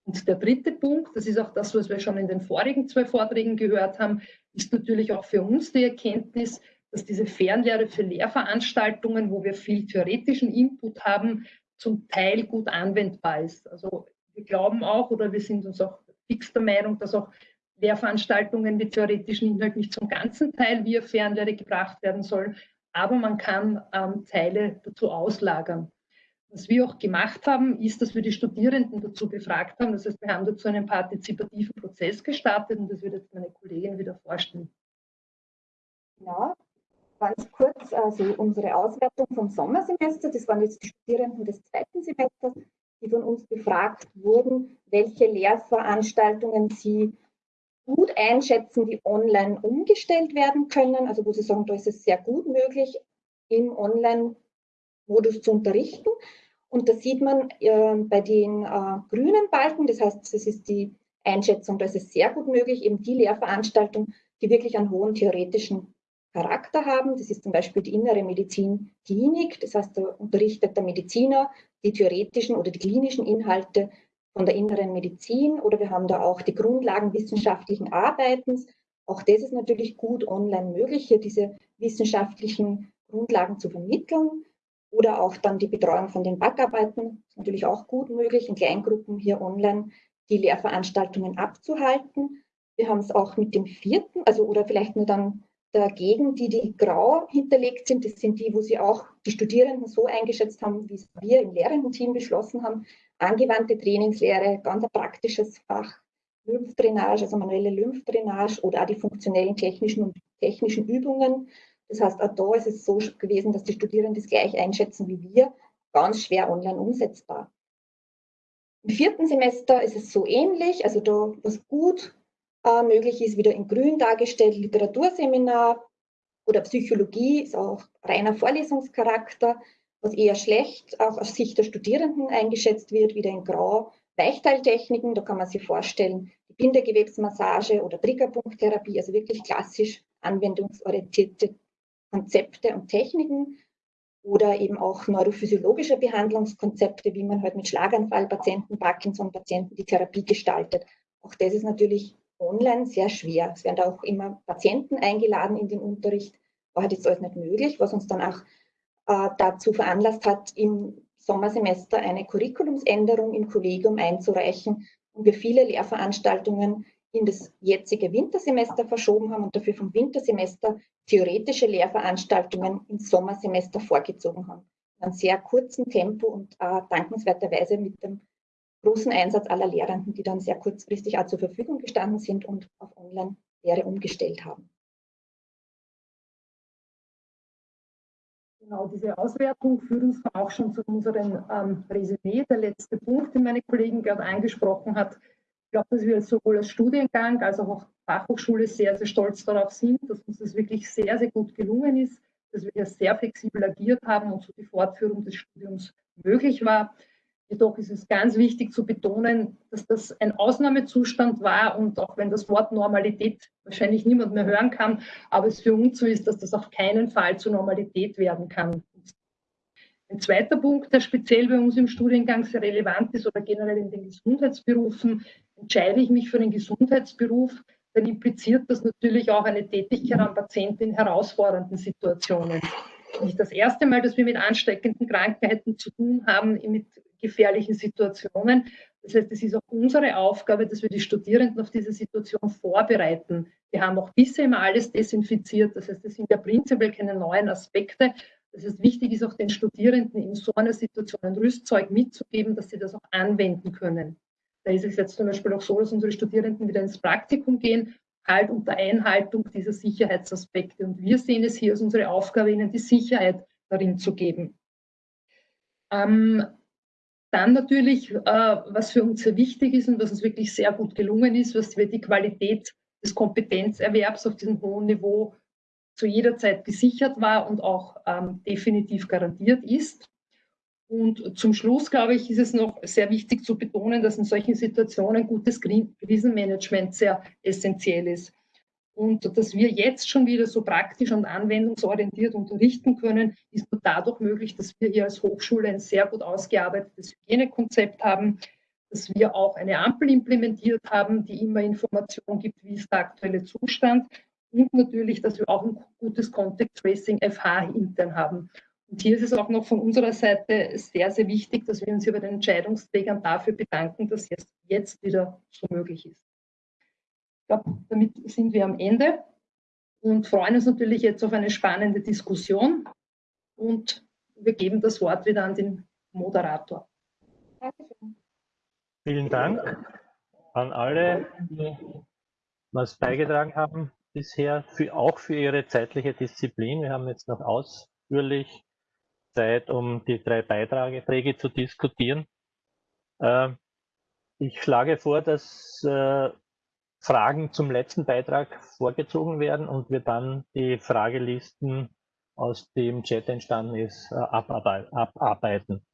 Und der dritte Punkt, das ist auch das, was wir schon in den vorigen zwei Vorträgen gehört haben, ist natürlich auch für uns die Erkenntnis, dass diese Fernlehre für Lehrveranstaltungen, wo wir viel theoretischen Input haben, zum Teil gut anwendbar ist. Also wir glauben auch oder wir sind uns auch fix der Meinung, dass auch Lehrveranstaltungen mit theoretischen Inhalt nicht zum ganzen Teil via Fernlehre gebracht werden sollen, aber man kann ähm, Teile dazu auslagern. Was wir auch gemacht haben, ist, dass wir die Studierenden dazu befragt haben. Das heißt, wir haben dazu einen partizipativen Prozess gestartet und das wird jetzt meine Kollegin wieder vorstellen. Ja, ganz kurz, also unsere Auswertung vom Sommersemester, das waren jetzt die Studierenden des zweiten Semesters, die von uns befragt wurden, welche Lehrveranstaltungen sie gut einschätzen, die online umgestellt werden können. Also wo Sie sagen, da ist es sehr gut möglich, im Online-Modus zu unterrichten. Und da sieht man äh, bei den äh, grünen Balken, das heißt, das ist die Einschätzung, da ist es sehr gut möglich, eben die Lehrveranstaltungen, die wirklich einen hohen theoretischen Charakter haben. Das ist zum Beispiel die innere Medizin Klinik. Das heißt, da unterrichtet der Mediziner die theoretischen oder die klinischen Inhalte von der inneren Medizin oder wir haben da auch die Grundlagen wissenschaftlichen Arbeitens. Auch das ist natürlich gut online möglich, hier diese wissenschaftlichen Grundlagen zu vermitteln. Oder auch dann die Betreuung von den Backarbeiten ist natürlich auch gut möglich, in Kleingruppen hier online die Lehrveranstaltungen abzuhalten. Wir haben es auch mit dem vierten, also oder vielleicht nur dann dagegen, die, die grau hinterlegt sind, das sind die, wo sie auch die Studierenden so eingeschätzt haben, wie wir im Lehrendenteam beschlossen haben, angewandte Trainingslehre, ganz ein praktisches Fach, Lymphdrainage, also manuelle Lymphdrainage oder auch die funktionellen technischen und technischen Übungen. Das heißt, auch da ist es so gewesen, dass die Studierenden das gleich einschätzen wie wir, ganz schwer online umsetzbar. Im vierten Semester ist es so ähnlich, also da, was gut äh, möglich ist, wieder in grün dargestellt, Literaturseminar oder Psychologie ist auch reiner Vorlesungscharakter was eher schlecht auch aus Sicht der Studierenden eingeschätzt wird, wieder in Grau. Weichteiltechniken, da kann man sich vorstellen, die Bindegewebsmassage oder Triggerpunkttherapie, also wirklich klassisch anwendungsorientierte Konzepte und Techniken oder eben auch neurophysiologische Behandlungskonzepte, wie man halt mit Schlaganfallpatienten, Parkinson-Patienten die Therapie gestaltet. Auch das ist natürlich online sehr schwer. Es werden da auch immer Patienten eingeladen in den Unterricht, war halt jetzt alles nicht möglich, was uns dann auch äh, dazu veranlasst hat, im Sommersemester eine Curriculumsänderung im Kollegium einzureichen und wir viele Lehrveranstaltungen in das jetzige Wintersemester verschoben haben und dafür vom Wintersemester theoretische Lehrveranstaltungen ins Sommersemester vorgezogen haben. In einem sehr kurzen Tempo und äh, dankenswerterweise mit dem großen Einsatz aller Lehrenden, die dann sehr kurzfristig auch zur Verfügung gestanden sind und auf Online-Lehre umgestellt haben. Genau, diese Auswertung führt uns auch schon zu unserem ähm, Resümee. Der letzte Punkt, den meine Kollegin gerade angesprochen hat. Ich glaube, dass wir sowohl als Studiengang als auch als Fachhochschule sehr, sehr stolz darauf sind, dass uns das wirklich sehr, sehr gut gelungen ist, dass wir hier sehr flexibel agiert haben und so die Fortführung des Studiums möglich war. Jedoch ist es ganz wichtig zu betonen, dass das ein Ausnahmezustand war und auch wenn das Wort Normalität wahrscheinlich niemand mehr hören kann, aber es für uns so ist, dass das auf keinen Fall zur Normalität werden kann. Ein zweiter Punkt, der speziell bei uns im Studiengang sehr relevant ist oder generell in den Gesundheitsberufen, entscheide ich mich für den Gesundheitsberuf, dann impliziert das natürlich auch eine Tätigkeit am Patienten in herausfordernden Situationen. Nicht das erste Mal, dass wir mit ansteckenden Krankheiten zu tun haben, mit gefährlichen Situationen. Das heißt, es ist auch unsere Aufgabe, dass wir die Studierenden auf diese Situation vorbereiten. Wir haben auch bisher immer alles desinfiziert. Das heißt, es sind ja prinzipiell keine neuen Aspekte. Das heißt, wichtig ist auch den Studierenden in so einer Situation ein Rüstzeug mitzugeben, dass sie das auch anwenden können. Da ist es jetzt zum Beispiel auch so, dass unsere Studierenden wieder ins Praktikum gehen, halt unter Einhaltung dieser Sicherheitsaspekte. Und wir sehen es hier als unsere Aufgabe, ihnen die Sicherheit darin zu geben. Ähm, dann natürlich, äh, was für uns sehr wichtig ist und was uns wirklich sehr gut gelungen ist, was wir die Qualität des Kompetenzerwerbs auf diesem hohen Niveau zu jeder Zeit gesichert war und auch ähm, definitiv garantiert ist. Und zum Schluss, glaube ich, ist es noch sehr wichtig zu betonen, dass in solchen Situationen gutes Krisenmanagement sehr essentiell ist. Und dass wir jetzt schon wieder so praktisch und anwendungsorientiert unterrichten können, ist nur dadurch möglich, dass wir hier als Hochschule ein sehr gut ausgearbeitetes Hygienekonzept haben, dass wir auch eine Ampel implementiert haben, die immer Informationen gibt, wie ist der aktuelle Zustand und natürlich, dass wir auch ein gutes Contact Tracing FH intern haben. Und hier ist es auch noch von unserer Seite sehr, sehr wichtig, dass wir uns hier bei den Entscheidungsträgern dafür bedanken, dass es jetzt wieder so möglich ist. Ich glaube, damit sind wir am Ende und freuen uns natürlich jetzt auf eine spannende Diskussion. Und wir geben das Wort wieder an den Moderator. Dankeschön. Vielen Dank an alle, die was beigetragen haben bisher, für, auch für Ihre zeitliche Disziplin. Wir haben jetzt noch ausführlich Zeit, um die drei Beiträge zu diskutieren. Äh, ich schlage vor, dass äh, Fragen zum letzten Beitrag vorgezogen werden und wir dann die Fragelisten aus dem Chat entstanden ist, äh, abarbeiten.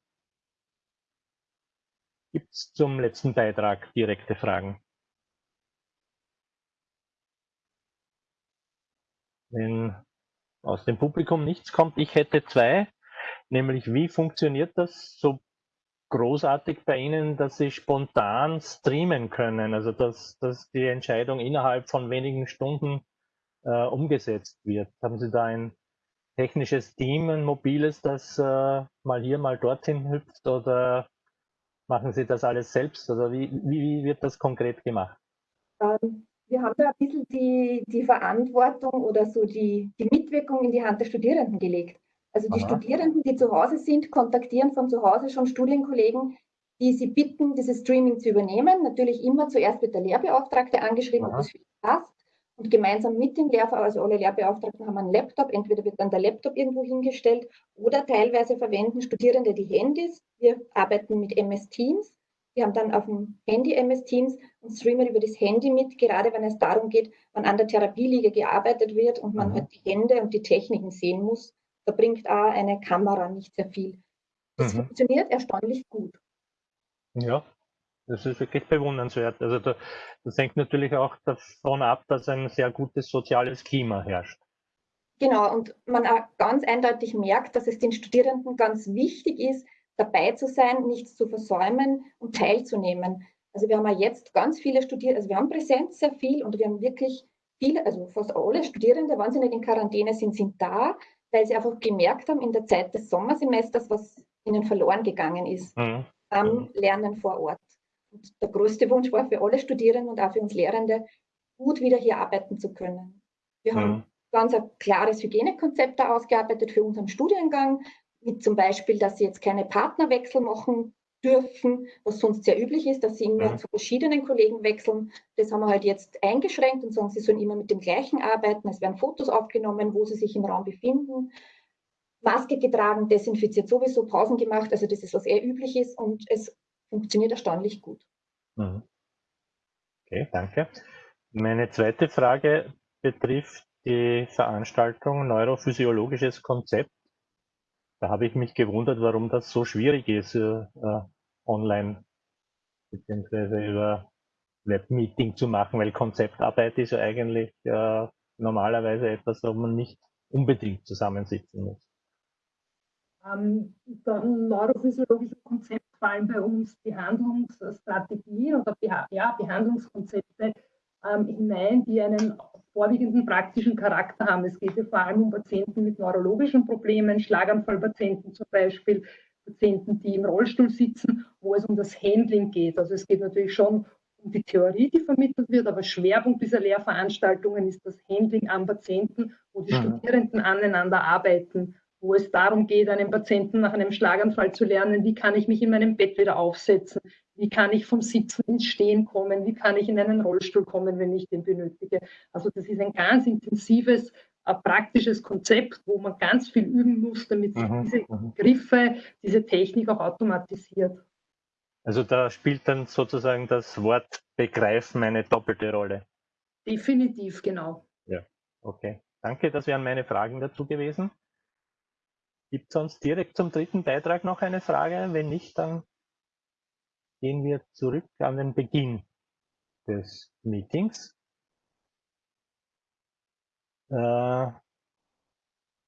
Gibt es zum letzten Beitrag direkte Fragen? Wenn aus dem Publikum nichts kommt, ich hätte zwei nämlich wie funktioniert das so großartig bei Ihnen, dass Sie spontan streamen können, also dass, dass die Entscheidung innerhalb von wenigen Stunden äh, umgesetzt wird. Haben Sie da ein technisches Team, ein mobiles, das äh, mal hier, mal dorthin hüpft oder machen Sie das alles selbst? Oder wie, wie wird das konkret gemacht? Ähm, wir haben da ein bisschen die, die Verantwortung oder so die, die Mitwirkung in die Hand der Studierenden gelegt. Also die Aha. Studierenden, die zu Hause sind, kontaktieren von zu Hause schon Studienkollegen, die sie bitten, dieses Streaming zu übernehmen. Natürlich immer zuerst wird der Lehrbeauftragte angeschrieben, ob das für ihn passt. Und gemeinsam mit dem Lehrver, also alle Lehrbeauftragten haben einen Laptop, entweder wird dann der Laptop irgendwo hingestellt oder teilweise verwenden Studierende die Handys. Wir arbeiten mit MS Teams. Wir haben dann auf dem Handy MS Teams und streamen über das Handy mit, gerade wenn es darum geht, wann an der Therapieliege gearbeitet wird und man halt die Hände und die Techniken sehen muss. Da bringt auch eine Kamera nicht sehr viel. Das mhm. funktioniert erstaunlich gut. Ja, das ist wirklich bewundernswert. Also da, das hängt natürlich auch davon ab, dass ein sehr gutes soziales Klima herrscht. Genau, und man auch ganz eindeutig merkt, dass es den Studierenden ganz wichtig ist, dabei zu sein, nichts zu versäumen und teilzunehmen. Also wir haben ja jetzt ganz viele Studierende, also wir haben Präsenz sehr viel und wir haben wirklich viele, also fast alle Studierende, wenn sie nicht in Quarantäne sind, sind da weil sie einfach gemerkt haben in der Zeit des Sommersemesters, was ihnen verloren gegangen ist mhm. am mhm. Lernen vor Ort. Und der größte Wunsch war für alle Studierenden und auch für uns Lehrende, gut wieder hier arbeiten zu können. Wir mhm. haben ganz ein klares Hygienekonzept da ausgearbeitet für unseren Studiengang, mit zum Beispiel, dass sie jetzt keine Partnerwechsel machen dürfen, was sonst sehr üblich ist, dass sie immer ja. zu verschiedenen Kollegen wechseln. Das haben wir halt jetzt eingeschränkt und sagen, sie sollen immer mit dem gleichen arbeiten. Es werden Fotos aufgenommen, wo sie sich im Raum befinden. Maske getragen, desinfiziert sowieso, Pausen gemacht. Also das ist, was eher üblich ist und es funktioniert erstaunlich gut. Mhm. Okay, danke. Meine zweite Frage betrifft die Veranstaltung Neurophysiologisches Konzept. Da habe ich mich gewundert, warum das so schwierig ist, äh, online beziehungsweise über Webmeeting zu machen, weil Konzeptarbeit ist ja eigentlich äh, normalerweise etwas, wo man nicht unbedingt zusammensitzen muss. Ähm, dann neurophysiologische Konzepte fallen bei uns Behandlungsstrategien oder Beha ja, Behandlungskonzepte ähm, hinein, die einen vorwiegenden praktischen Charakter haben. Es geht ja vor allem um Patienten mit neurologischen Problemen, Schlaganfallpatienten zum Beispiel, Patienten, die im Rollstuhl sitzen, wo es um das Handling geht. Also es geht natürlich schon um die Theorie, die vermittelt wird, aber Schwerpunkt dieser Lehrveranstaltungen ist das Handling am Patienten, wo die mhm. Studierenden aneinander arbeiten, wo es darum geht, einem Patienten nach einem Schlaganfall zu lernen, wie kann ich mich in meinem Bett wieder aufsetzen, wie kann ich vom Sitzen ins Stehen kommen, wie kann ich in einen Rollstuhl kommen, wenn ich den benötige. Also das ist ein ganz intensives, ein praktisches Konzept, wo man ganz viel üben muss, damit sich mhm. diese mhm. Griffe, diese Technik auch automatisiert. Also da spielt dann sozusagen das Wort begreifen eine doppelte Rolle. Definitiv, genau. Ja, okay. Danke, das wären meine Fragen dazu gewesen. Gibt es sonst direkt zum dritten Beitrag noch eine Frage? Wenn nicht, dann gehen wir zurück an den Beginn des Meetings. Äh,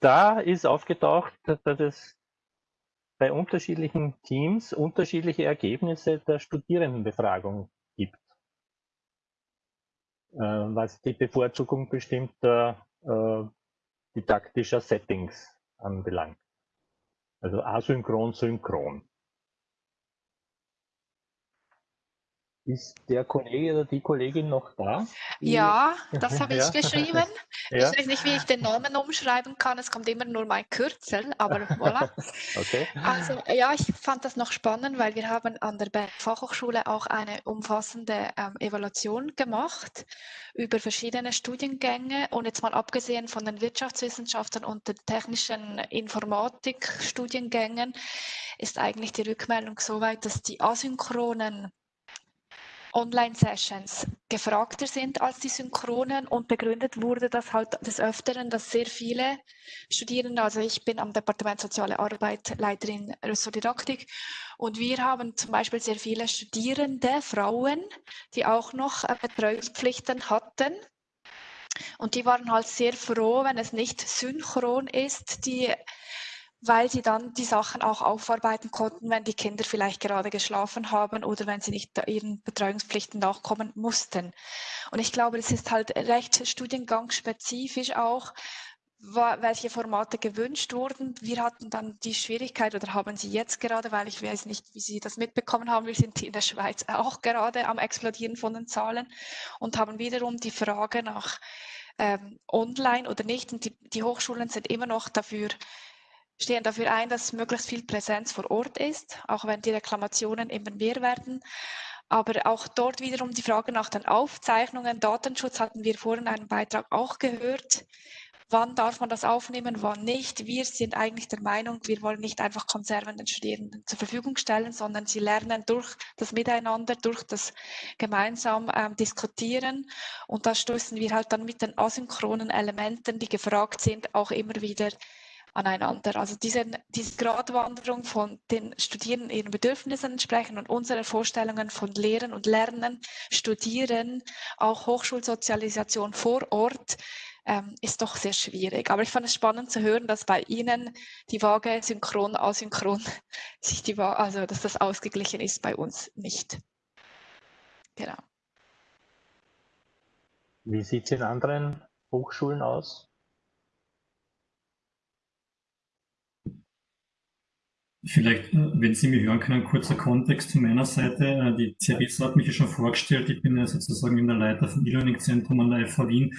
da ist aufgetaucht, dass es bei unterschiedlichen Teams unterschiedliche Ergebnisse der Studierendenbefragung gibt, äh, was die Bevorzugung bestimmter äh, didaktischer Settings anbelangt. Also asynchron, synchron. Ist der Kollege oder die Kollegin noch da? Ja, das habe ich geschrieben. Ja. Ich weiß nicht, wie ich den Namen umschreiben kann. Es kommt immer nur mein Kürzel, aber voilà. okay. Also ja, ich fand das noch spannend, weil wir haben an der Fachhochschule auch eine umfassende ähm, Evaluation gemacht über verschiedene Studiengänge und jetzt mal abgesehen von den Wirtschaftswissenschaften und den technischen Informatik-Studiengängen ist eigentlich die Rückmeldung so weit, dass die asynchronen Online-Sessions gefragter sind als die synchronen und begründet wurde das halt des Öfteren, dass sehr viele Studierende, also ich bin am Departement Soziale Arbeit Leiterin Ressort und wir haben zum Beispiel sehr viele Studierende, Frauen, die auch noch äh, Betreuungspflichten hatten. Und die waren halt sehr froh, wenn es nicht synchron ist, die weil sie dann die Sachen auch aufarbeiten konnten, wenn die Kinder vielleicht gerade geschlafen haben oder wenn sie nicht ihren Betreuungspflichten nachkommen mussten. Und ich glaube, es ist halt recht studiengangsspezifisch auch, welche Formate gewünscht wurden. Wir hatten dann die Schwierigkeit oder haben sie jetzt gerade, weil ich weiß nicht, wie Sie das mitbekommen haben, wir sind in der Schweiz auch gerade am Explodieren von den Zahlen und haben wiederum die Frage nach ähm, online oder nicht. Und die, die Hochschulen sind immer noch dafür stehen dafür ein, dass möglichst viel Präsenz vor Ort ist, auch wenn die Reklamationen immer mehr werden. Aber auch dort wiederum die Frage nach den Aufzeichnungen. Datenschutz hatten wir vorhin einen Beitrag auch gehört. Wann darf man das aufnehmen, wann nicht? Wir sind eigentlich der Meinung, wir wollen nicht einfach Konserven den Studierenden zur Verfügung stellen, sondern sie lernen durch das Miteinander, durch das gemeinsam ähm, Diskutieren. Und da stoßen wir halt dann mit den asynchronen Elementen, die gefragt sind, auch immer wieder aneinander. Also diese, diese Gratwanderung von den Studierenden ihren Bedürfnissen entsprechen und unsere Vorstellungen von Lehren und Lernen, Studieren, auch Hochschulsozialisation vor Ort, ähm, ist doch sehr schwierig. Aber ich fand es spannend zu hören, dass bei Ihnen die Waage synchron, asynchron, sich die Waage, also dass das ausgeglichen ist, bei uns nicht. Genau. Wie sieht es in anderen Hochschulen aus? Vielleicht, äh, wenn Sie mich hören können, kurzer Kontext von meiner Seite. Äh, die Theresa hat mich ja schon vorgestellt. Ich bin ja sozusagen in der Leiter vom E-Learning-Zentrum an der FH Wien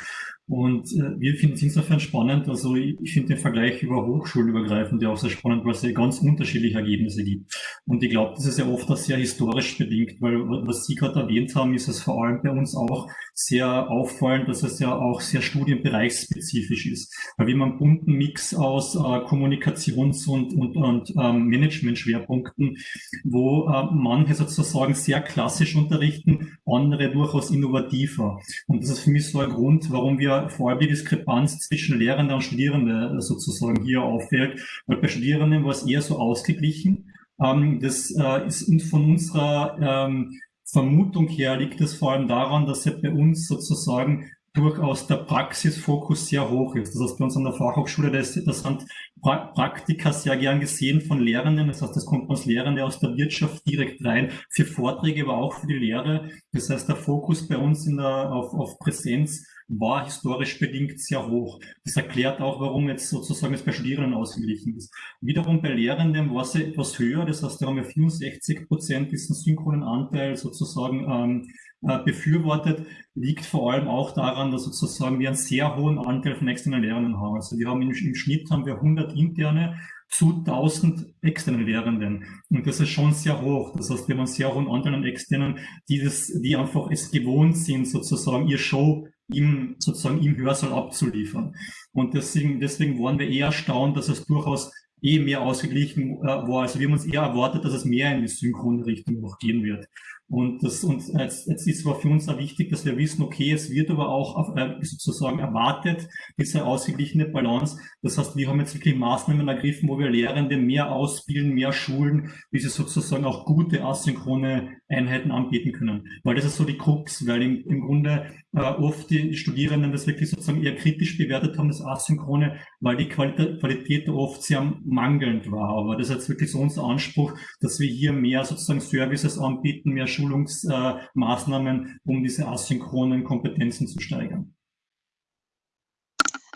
und äh, wir finden es insofern spannend, also ich, finde den Vergleich über Hochschulübergreifend ja auch sehr spannend, weil es ja ganz unterschiedliche Ergebnisse gibt. Und ich glaube, das ist ja oft auch sehr historisch bedingt, weil was Sie gerade erwähnt haben, ist es vor allem bei uns auch sehr auffallend, dass es ja auch sehr studienbereichsspezifisch ist. Weil wir haben einen bunten Mix aus äh, Kommunikations- und, und, und ähm, Management-Schwerpunkten, wo äh, manche sozusagen sehr klassisch unterrichten, andere durchaus innovativer. Und das ist für mich so ein Grund, warum wir vor allem die Diskrepanz zwischen Lehrende und Studierende äh, sozusagen hier auffällt. Weil bei Studierenden war es eher so ausgeglichen. Ähm, das äh, ist von unserer ähm, Vermutung her liegt es vor allem daran, dass ja bei uns sozusagen durchaus der Praxisfokus sehr hoch ist. Das heißt, bei uns an der Fachhochschule, das, sind pra Praktika sehr gern gesehen von Lehrenden. Das heißt, das kommt uns Lehrende aus der Wirtschaft direkt rein, für Vorträge, aber auch für die Lehre. Das heißt, der Fokus bei uns in der, auf, auf Präsenz war historisch bedingt sehr hoch. Das erklärt auch, warum jetzt sozusagen es bei Studierenden ausgeglichen ist. Wiederum bei Lehrenden war es etwas höher, das heißt, da haben wir 64 Prozent diesen synchronen Anteil sozusagen ähm, äh, befürwortet, liegt vor allem auch daran, dass sozusagen wir einen sehr hohen Anteil von externen Lehrenden haben. Also wir haben im, im Schnitt haben wir 100 interne zu 1000 externen Lehrenden. Und das ist schon sehr hoch. Das heißt, wir haben einen sehr hohen Anteil an externen, die das, die einfach es gewohnt sind, sozusagen ihr Show im, sozusagen im Hörsaal abzuliefern. Und deswegen, deswegen waren wir eher erstaunt, dass es durchaus eh mehr ausgeglichen äh, war. Also wir haben uns eher erwartet, dass es mehr in die synchrone Richtung noch gehen wird. Und das und jetzt, jetzt ist aber für uns auch wichtig, dass wir wissen, okay, es wird aber auch auf, äh, sozusagen erwartet, diese ausgeglichene Balance. Das heißt, wir haben jetzt wirklich Maßnahmen ergriffen, wo wir Lehrende mehr ausbilden, mehr schulen, wie sie sozusagen auch gute asynchrone Einheiten anbieten können. Weil das ist so die Krux, weil im, im Grunde äh, oft die Studierenden das wirklich sozusagen eher kritisch bewertet haben, das Asynchrone, weil die Qualität, Qualität oft sehr mangelnd war. Aber das ist jetzt wirklich so unser Anspruch, dass wir hier mehr sozusagen Services anbieten, mehr Schulungsmaßnahmen, um diese asynchronen Kompetenzen zu steigern.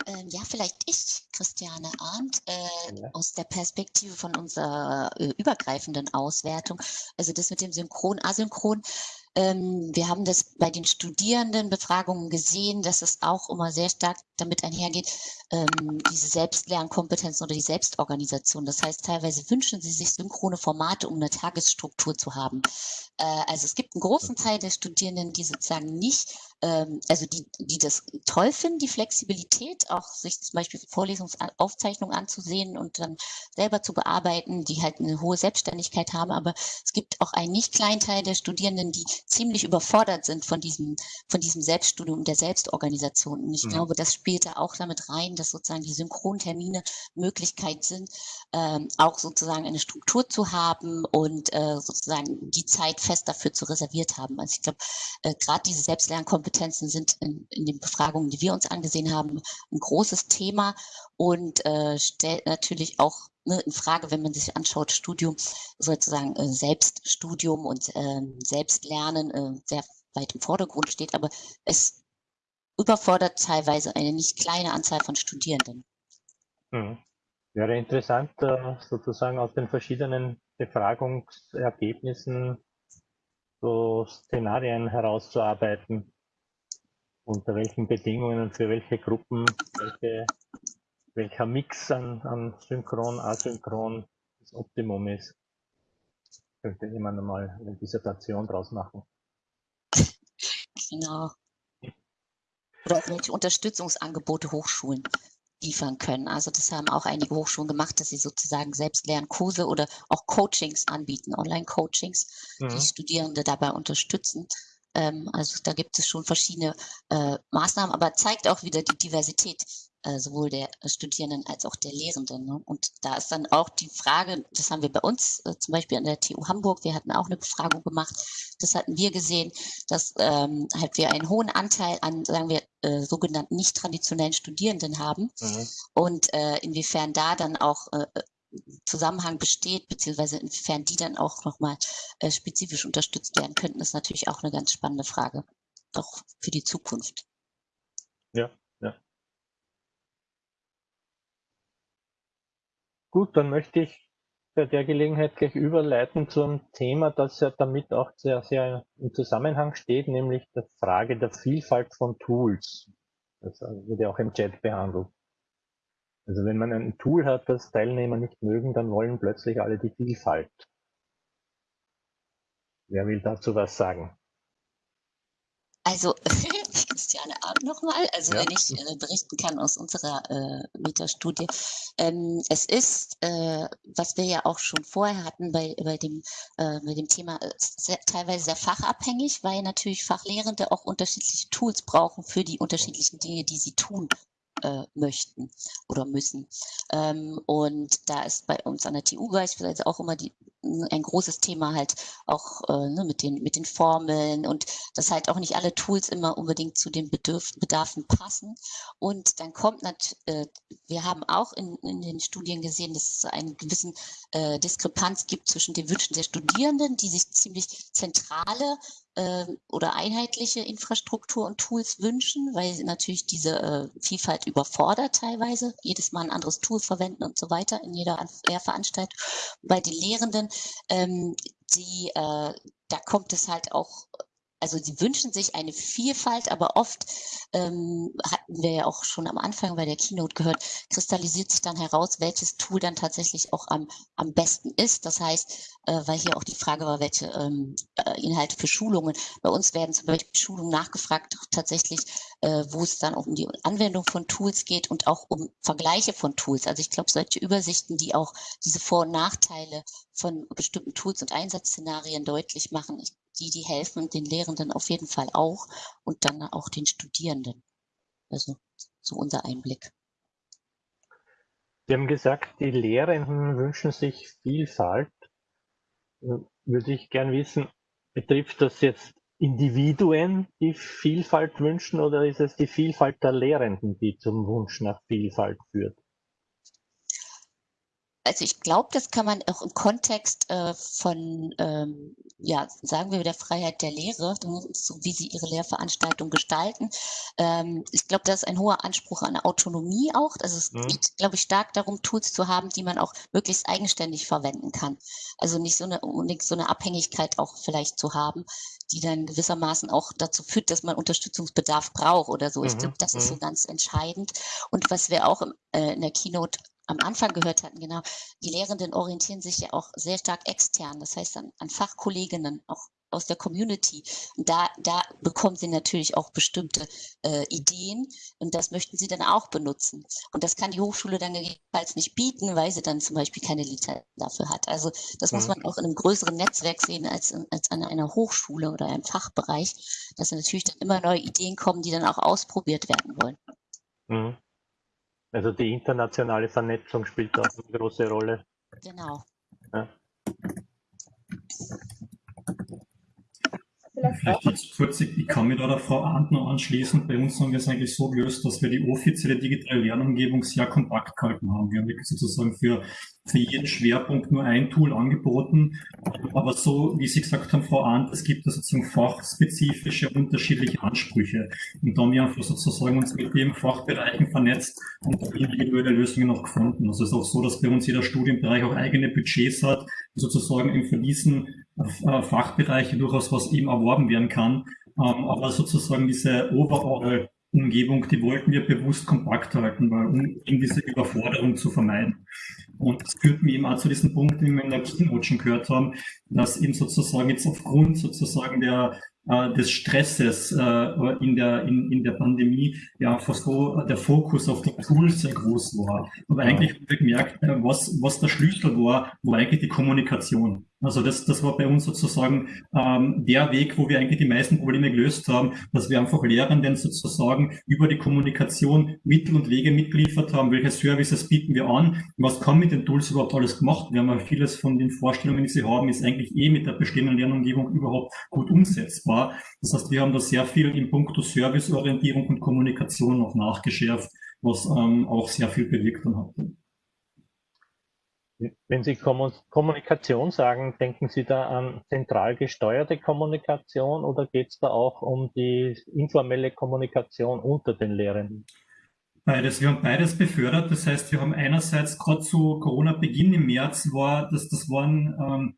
Ähm, ja, vielleicht ich, Christiane Arndt, äh, ja. aus der Perspektive von unserer äh, übergreifenden Auswertung. Also das mit dem Synchron, Asynchron ähm, wir haben das bei den Studierendenbefragungen gesehen, dass es auch immer sehr stark damit einhergeht, ähm, diese Selbstlernkompetenzen oder die Selbstorganisation. Das heißt, teilweise wünschen sie sich synchrone Formate, um eine Tagesstruktur zu haben. Äh, also es gibt einen großen Teil der Studierenden, die sozusagen nicht ähm, also die, die das toll finden, die Flexibilität, auch sich zum Beispiel Vorlesungsaufzeichnungen anzusehen und dann selber zu bearbeiten, die halt eine hohe Selbstständigkeit haben. Aber es gibt auch einen nicht kleinen Teil der Studierenden, die ziemlich überfordert sind von diesem, von diesem Selbststudium der Selbstorganisation. Und ich mhm. glaube, das spielt da auch damit rein, dass sozusagen die Synchrontermine Möglichkeit sind, ähm, auch sozusagen eine Struktur zu haben und äh, sozusagen die Zeit fest dafür zu reserviert haben. Also ich glaube, äh, gerade diese Selbstlernkompetenzen sind in, in den Befragungen, die wir uns angesehen haben, ein großes Thema und äh, stellt natürlich auch ne, in Frage, wenn man sich anschaut, Studium, sozusagen äh, Selbststudium und äh, Selbstlernen äh, sehr weit im Vordergrund steht, aber es überfordert teilweise eine nicht kleine Anzahl von Studierenden. Hm. Wäre interessant, äh, sozusagen aus den verschiedenen Befragungsergebnissen so Szenarien herauszuarbeiten, unter welchen Bedingungen für welche Gruppen welche welcher Mix an, an Synchron, Asynchron das Optimum ist. Könnte jemand einmal eine Dissertation draus machen. Genau. Oder welche Unterstützungsangebote Hochschulen liefern können. Also das haben auch einige Hochschulen gemacht, dass sie sozusagen selbst Lernkurse oder auch Coachings anbieten, Online-Coachings, mhm. die Studierende dabei unterstützen. Ähm, also da gibt es schon verschiedene äh, Maßnahmen, aber zeigt auch wieder die Diversität äh, sowohl der Studierenden als auch der Lehrenden. Ne? Und da ist dann auch die Frage, das haben wir bei uns äh, zum Beispiel an der TU Hamburg, wir hatten auch eine Befragung gemacht, das hatten wir gesehen, dass ähm, halt wir einen hohen Anteil an, sagen wir, äh, sogenannten nicht traditionellen Studierenden haben mhm. und äh, inwiefern da dann auch äh, Zusammenhang besteht, beziehungsweise inwiefern die dann auch nochmal äh, spezifisch unterstützt werden könnten, ist natürlich auch eine ganz spannende Frage, auch für die Zukunft. Ja, Gut, dann möchte ich bei der Gelegenheit gleich überleiten zu einem Thema, das ja damit auch sehr, sehr im Zusammenhang steht, nämlich der Frage der Vielfalt von Tools. Das wird ja auch im Chat behandelt. Also wenn man ein Tool hat, das Teilnehmer nicht mögen, dann wollen plötzlich alle die Vielfalt. Wer will dazu was sagen? Also Christiane Abend nochmal, also ja. wenn ich äh, berichten kann aus unserer äh, Metastudie. Ähm, es ist, äh, was wir ja auch schon vorher hatten bei, bei, dem, äh, bei dem Thema, äh, sehr, teilweise sehr fachabhängig, weil natürlich Fachlehrende auch unterschiedliche Tools brauchen für die unterschiedlichen Dinge, die sie tun äh, möchten oder müssen. Ähm, und da ist bei uns an der TU beispielsweise auch immer die ein großes Thema halt auch äh, ne, mit, den, mit den Formeln und dass halt auch nicht alle Tools immer unbedingt zu den Bedürf Bedarfen passen. Und dann kommt natürlich, äh, wir haben auch in, in den Studien gesehen, dass es eine gewisse äh, Diskrepanz gibt zwischen den Wünschen der Studierenden, die sich ziemlich zentrale äh, oder einheitliche Infrastruktur und Tools wünschen, weil natürlich diese äh, Vielfalt überfordert teilweise, jedes Mal ein anderes Tool verwenden und so weiter in jeder Lehrveranstaltung. Bei den Lehrenden, ähm, die, äh, da kommt es halt auch also sie wünschen sich eine Vielfalt, aber oft ähm, hatten wir ja auch schon am Anfang bei der Keynote gehört, kristallisiert sich dann heraus, welches Tool dann tatsächlich auch am, am besten ist. Das heißt, äh, weil hier auch die Frage war, welche ähm, äh, Inhalte für Schulungen. Bei uns werden zum Beispiel Schulungen nachgefragt, tatsächlich, äh, wo es dann auch um die Anwendung von Tools geht und auch um Vergleiche von Tools. Also ich glaube, solche Übersichten, die auch diese Vor- und Nachteile von bestimmten Tools und Einsatzszenarien deutlich machen. Ich die, die helfen den Lehrenden auf jeden Fall auch und dann auch den Studierenden. Also so unser Einblick. Sie haben gesagt, die Lehrenden wünschen sich Vielfalt. Würde ich gern wissen, betrifft das jetzt Individuen, die Vielfalt wünschen, oder ist es die Vielfalt der Lehrenden, die zum Wunsch nach Vielfalt führt? Also ich glaube, das kann man auch im Kontext äh, von, ähm, ja, sagen wir der Freiheit der Lehre, so wie sie ihre Lehrveranstaltung gestalten. Ähm, ich glaube, da ist ein hoher Anspruch an Autonomie auch. Also es mhm. geht, glaube ich, stark darum, Tools zu haben, die man auch möglichst eigenständig verwenden kann. Also nicht so eine, nicht so eine Abhängigkeit auch vielleicht zu haben, die dann gewissermaßen auch dazu führt, dass man Unterstützungsbedarf braucht oder so. Ich glaube, mhm, das ist so mhm. ganz entscheidend. Und was wir auch im, äh, in der Keynote am Anfang gehört hatten, genau, die Lehrenden orientieren sich ja auch sehr stark extern, das heißt an, an Fachkolleginnen, auch aus der Community. Und da, da bekommen sie natürlich auch bestimmte äh, Ideen und das möchten sie dann auch benutzen. Und das kann die Hochschule dann gegebenenfalls nicht bieten, weil sie dann zum Beispiel keine Lizenz dafür hat. Also das mhm. muss man auch in einem größeren Netzwerk sehen als, als an einer Hochschule oder einem Fachbereich, dass natürlich dann immer neue Ideen kommen, die dann auch ausprobiert werden wollen. Mhm. Also die internationale Vernetzung spielt auch eine große Rolle. Genau. Ja. Vielleicht jetzt kurz, ich kann mich da der Frau Antner anschließen. Bei uns haben wir es eigentlich so gelöst, dass wir die offizielle digitale Lernumgebung sehr kompakt gehalten haben. Wir haben wirklich sozusagen für für jeden Schwerpunkt nur ein Tool angeboten. Aber so, wie Sie gesagt haben, Frau Arndt, es gibt sozusagen fachspezifische unterschiedliche Ansprüche. Und da haben wir einfach sozusagen uns mit den Fachbereichen vernetzt und individuelle Lösungen noch gefunden. Also es ist auch so, dass bei uns jeder Studienbereich auch eigene Budgets hat, sozusagen eben für diesen äh, Fachbereiche durchaus was eben erworben werden kann. Ähm, aber sozusagen diese overall Umgebung, die wollten wir bewusst kompakt halten, weil, um eben diese Überforderung zu vermeiden. Und das führt mich eben auch zu diesem Punkt, den wir in der Keynote schon gehört haben, dass eben sozusagen jetzt aufgrund sozusagen der äh, des Stresses äh, in, der, in, in der Pandemie ja einfach so der Fokus auf die Tools sehr groß war. Aber eigentlich haben wir gemerkt, äh, was, was der Schlüssel war, war eigentlich die Kommunikation. Also das, das war bei uns sozusagen ähm, der Weg, wo wir eigentlich die meisten Probleme gelöst haben, dass wir einfach Lehrenden sozusagen über die Kommunikation Mittel und Wege mitgeliefert haben, welche Services bieten wir an, was kann mit den Tools überhaupt alles gemacht. Haben ja vieles von den Vorstellungen, die sie haben, ist eigentlich eh mit der bestehenden Lernumgebung überhaupt gut umsetzbar. Das heißt, wir haben da sehr viel in puncto Serviceorientierung und Kommunikation noch nachgeschärft, was ähm, auch sehr viel bewirkt dann hat. Wenn Sie Kommunikation sagen, denken Sie da an zentral gesteuerte Kommunikation oder geht es da auch um die informelle Kommunikation unter den Lehrenden? Beides. Wir haben beides befördert. Das heißt, wir haben einerseits gerade zu Corona-Beginn im März war, das, das waren ähm,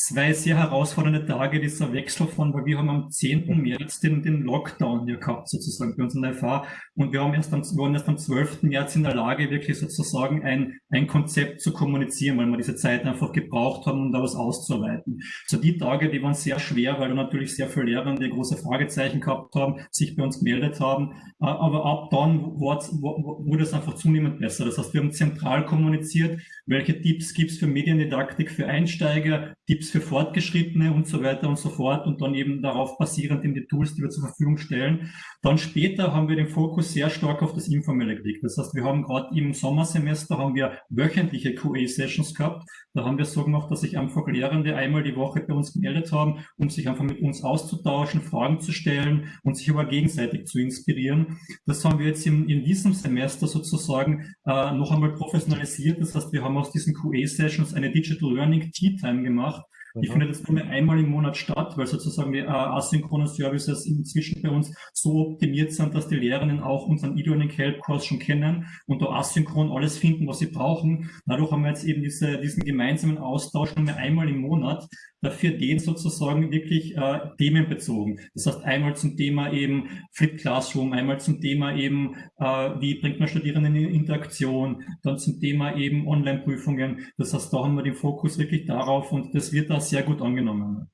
zwei sehr herausfordernde Tage, dieser Wechsel von, weil wir haben am 10. März den, den Lockdown hier gehabt, sozusagen bei uns in der FH. Und wir haben erst am, waren erst am 12. März in der Lage, wirklich sozusagen ein, ein Konzept zu kommunizieren, weil wir diese Zeit einfach gebraucht haben, um da was auszuarbeiten. So die Tage, die waren sehr schwer, weil da natürlich sehr viele Lehrende große Fragezeichen gehabt haben, sich bei uns gemeldet haben. Aber ab dann wurde es einfach zunehmend besser. Das heißt, wir haben zentral kommuniziert, welche Tipps gibt es für Mediendidaktik für Einsteiger, Tipps für Fortgeschrittene und so weiter und so fort und dann eben darauf basierend in die Tools, die wir zur Verfügung stellen. Dann später haben wir den Fokus sehr stark auf das Informelle gelegt. Das heißt, wir haben gerade im Sommersemester haben wir wöchentliche QA-Sessions gehabt. Da haben wir so gemacht, dass sich einfach Lehrende einmal die Woche bei uns gemeldet haben, um sich einfach mit uns auszutauschen, Fragen zu stellen und sich aber gegenseitig zu inspirieren. Das haben wir jetzt in, in diesem Semester sozusagen äh, noch einmal professionalisiert. Das heißt, wir haben aus diesen QA-Sessions eine Digital Learning Tea Time gemacht. Die mhm. findet jetzt nur einmal im Monat statt, weil sozusagen die äh, asynchronen Services inzwischen bei uns so optimiert sind, dass die Lehrerinnen auch unseren E-Learning Help Kurs schon kennen und da asynchron alles finden, was sie brauchen. Dadurch haben wir jetzt eben diese, diesen gemeinsamen Austausch nur einmal im Monat, dafür den sozusagen wirklich äh, themenbezogen. Das heißt einmal zum Thema eben Flip Classroom, einmal zum Thema eben, äh, wie bringt man Studierenden in Interaktion, dann zum Thema eben Online-Prüfungen. Das heißt, da haben wir den Fokus wirklich darauf und das wird da sehr gut angenommen.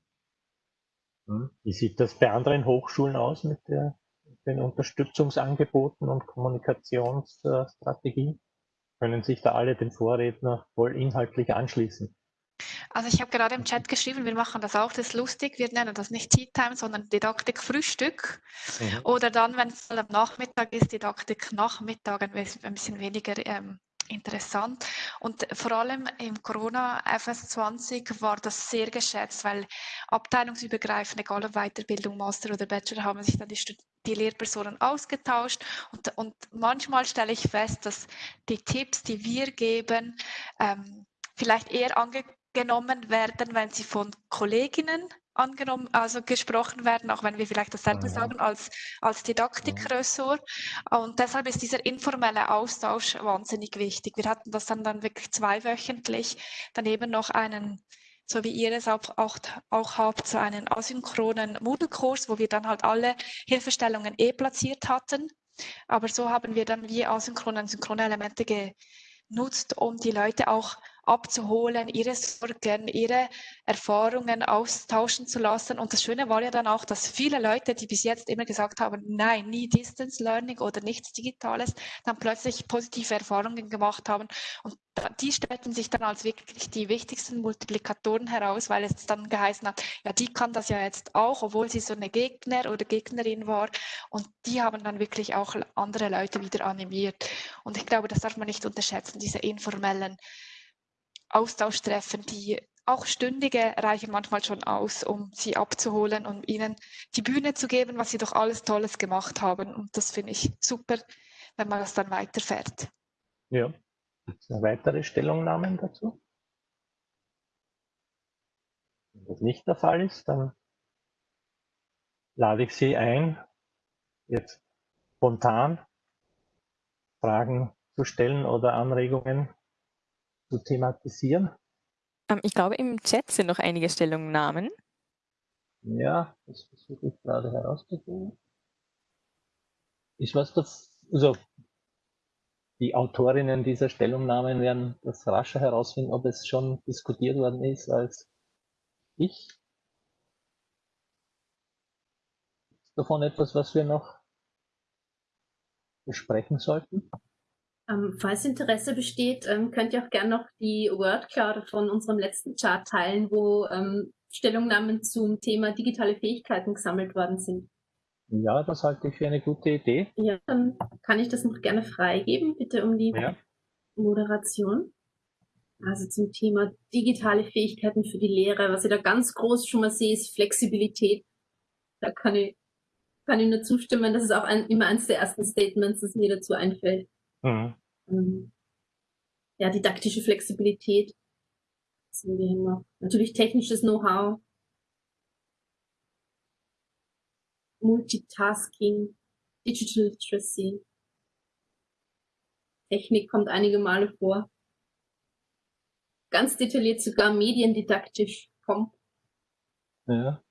Hm. Wie sieht das bei anderen Hochschulen aus mit, der, den Unterstützungsangeboten und Kommunikationsstrategien? Können sich da alle den Vorredner voll inhaltlich anschließen? Also ich habe gerade im Chat geschrieben, wir machen das auch, das ist lustig, wir nennen das nicht Tea Time, sondern Didaktik Frühstück. Mhm. Oder dann, wenn es am Nachmittag ist, Didaktik Nachmittag, ein bisschen weniger ähm, interessant. Und vor allem im Corona FS20 war das sehr geschätzt, weil abteilungsübergreifend, egal ob Weiterbildung, Master oder Bachelor, haben sich dann die, die Lehrpersonen ausgetauscht. Und, und manchmal stelle ich fest, dass die Tipps, die wir geben, ähm, vielleicht eher angenommen werden, wenn sie von Kolleginnen angenommen, also gesprochen werden, auch wenn wir vielleicht dasselbe sagen als, als Didaktikressort. Und deshalb ist dieser informelle Austausch wahnsinnig wichtig. Wir hatten das dann, dann wirklich zweiwöchentlich, daneben noch einen so wie ihr es auch, auch, auch habt, so einen asynchronen Moodle-Kurs, wo wir dann halt alle Hilfestellungen eh platziert hatten. Aber so haben wir dann wie asynchrone und synchrone Elemente genutzt, um die Leute auch abzuholen, ihre Sorgen, ihre Erfahrungen austauschen zu lassen. Und das Schöne war ja dann auch, dass viele Leute, die bis jetzt immer gesagt haben, nein, nie Distance Learning oder nichts Digitales, dann plötzlich positive Erfahrungen gemacht haben. Und die stellten sich dann als wirklich die wichtigsten Multiplikatoren heraus, weil es dann geheißen hat, ja, die kann das ja jetzt auch, obwohl sie so eine Gegner oder Gegnerin war. Und die haben dann wirklich auch andere Leute wieder animiert. Und ich glaube, das darf man nicht unterschätzen, diese informellen Austauschtreffen, die auch Stündige reichen manchmal schon aus, um sie abzuholen und ihnen die Bühne zu geben, was sie doch alles Tolles gemacht haben. Und das finde ich super, wenn man das dann weiterfährt. Ja. Weitere Stellungnahmen dazu? Wenn das nicht der Fall ist, dann lade ich Sie ein, jetzt spontan Fragen zu stellen oder Anregungen zu thematisieren? Ähm, ich glaube, im Chat sind noch einige Stellungnahmen. Ja, das versuche ich gerade herauszufinden. Ist was das, also die Autorinnen dieser Stellungnahmen werden das rascher herausfinden, ob es schon diskutiert worden ist als ich. Ist davon etwas, was wir noch besprechen sollten? Ähm, falls Interesse besteht, ähm, könnt ihr auch gerne noch die Wordcloud von unserem letzten Chart teilen, wo ähm, Stellungnahmen zum Thema digitale Fähigkeiten gesammelt worden sind. Ja, das halte ich für eine gute Idee. Ja, dann kann ich das noch gerne freigeben. Bitte um die ja. Moderation. Also zum Thema digitale Fähigkeiten für die Lehre. Was ich da ganz groß schon mal sehe, ist Flexibilität. Da kann ich, kann ich nur zustimmen. Das ist auch ein, immer eines der ersten Statements, das mir dazu einfällt. Mhm. Ähm, ja, didaktische Flexibilität. sehen wir immer. Natürlich technisches Know-how. Multitasking, Digital Literacy. Technik kommt einige Male vor. Ganz detailliert sogar mediendidaktisch kommt. Ja.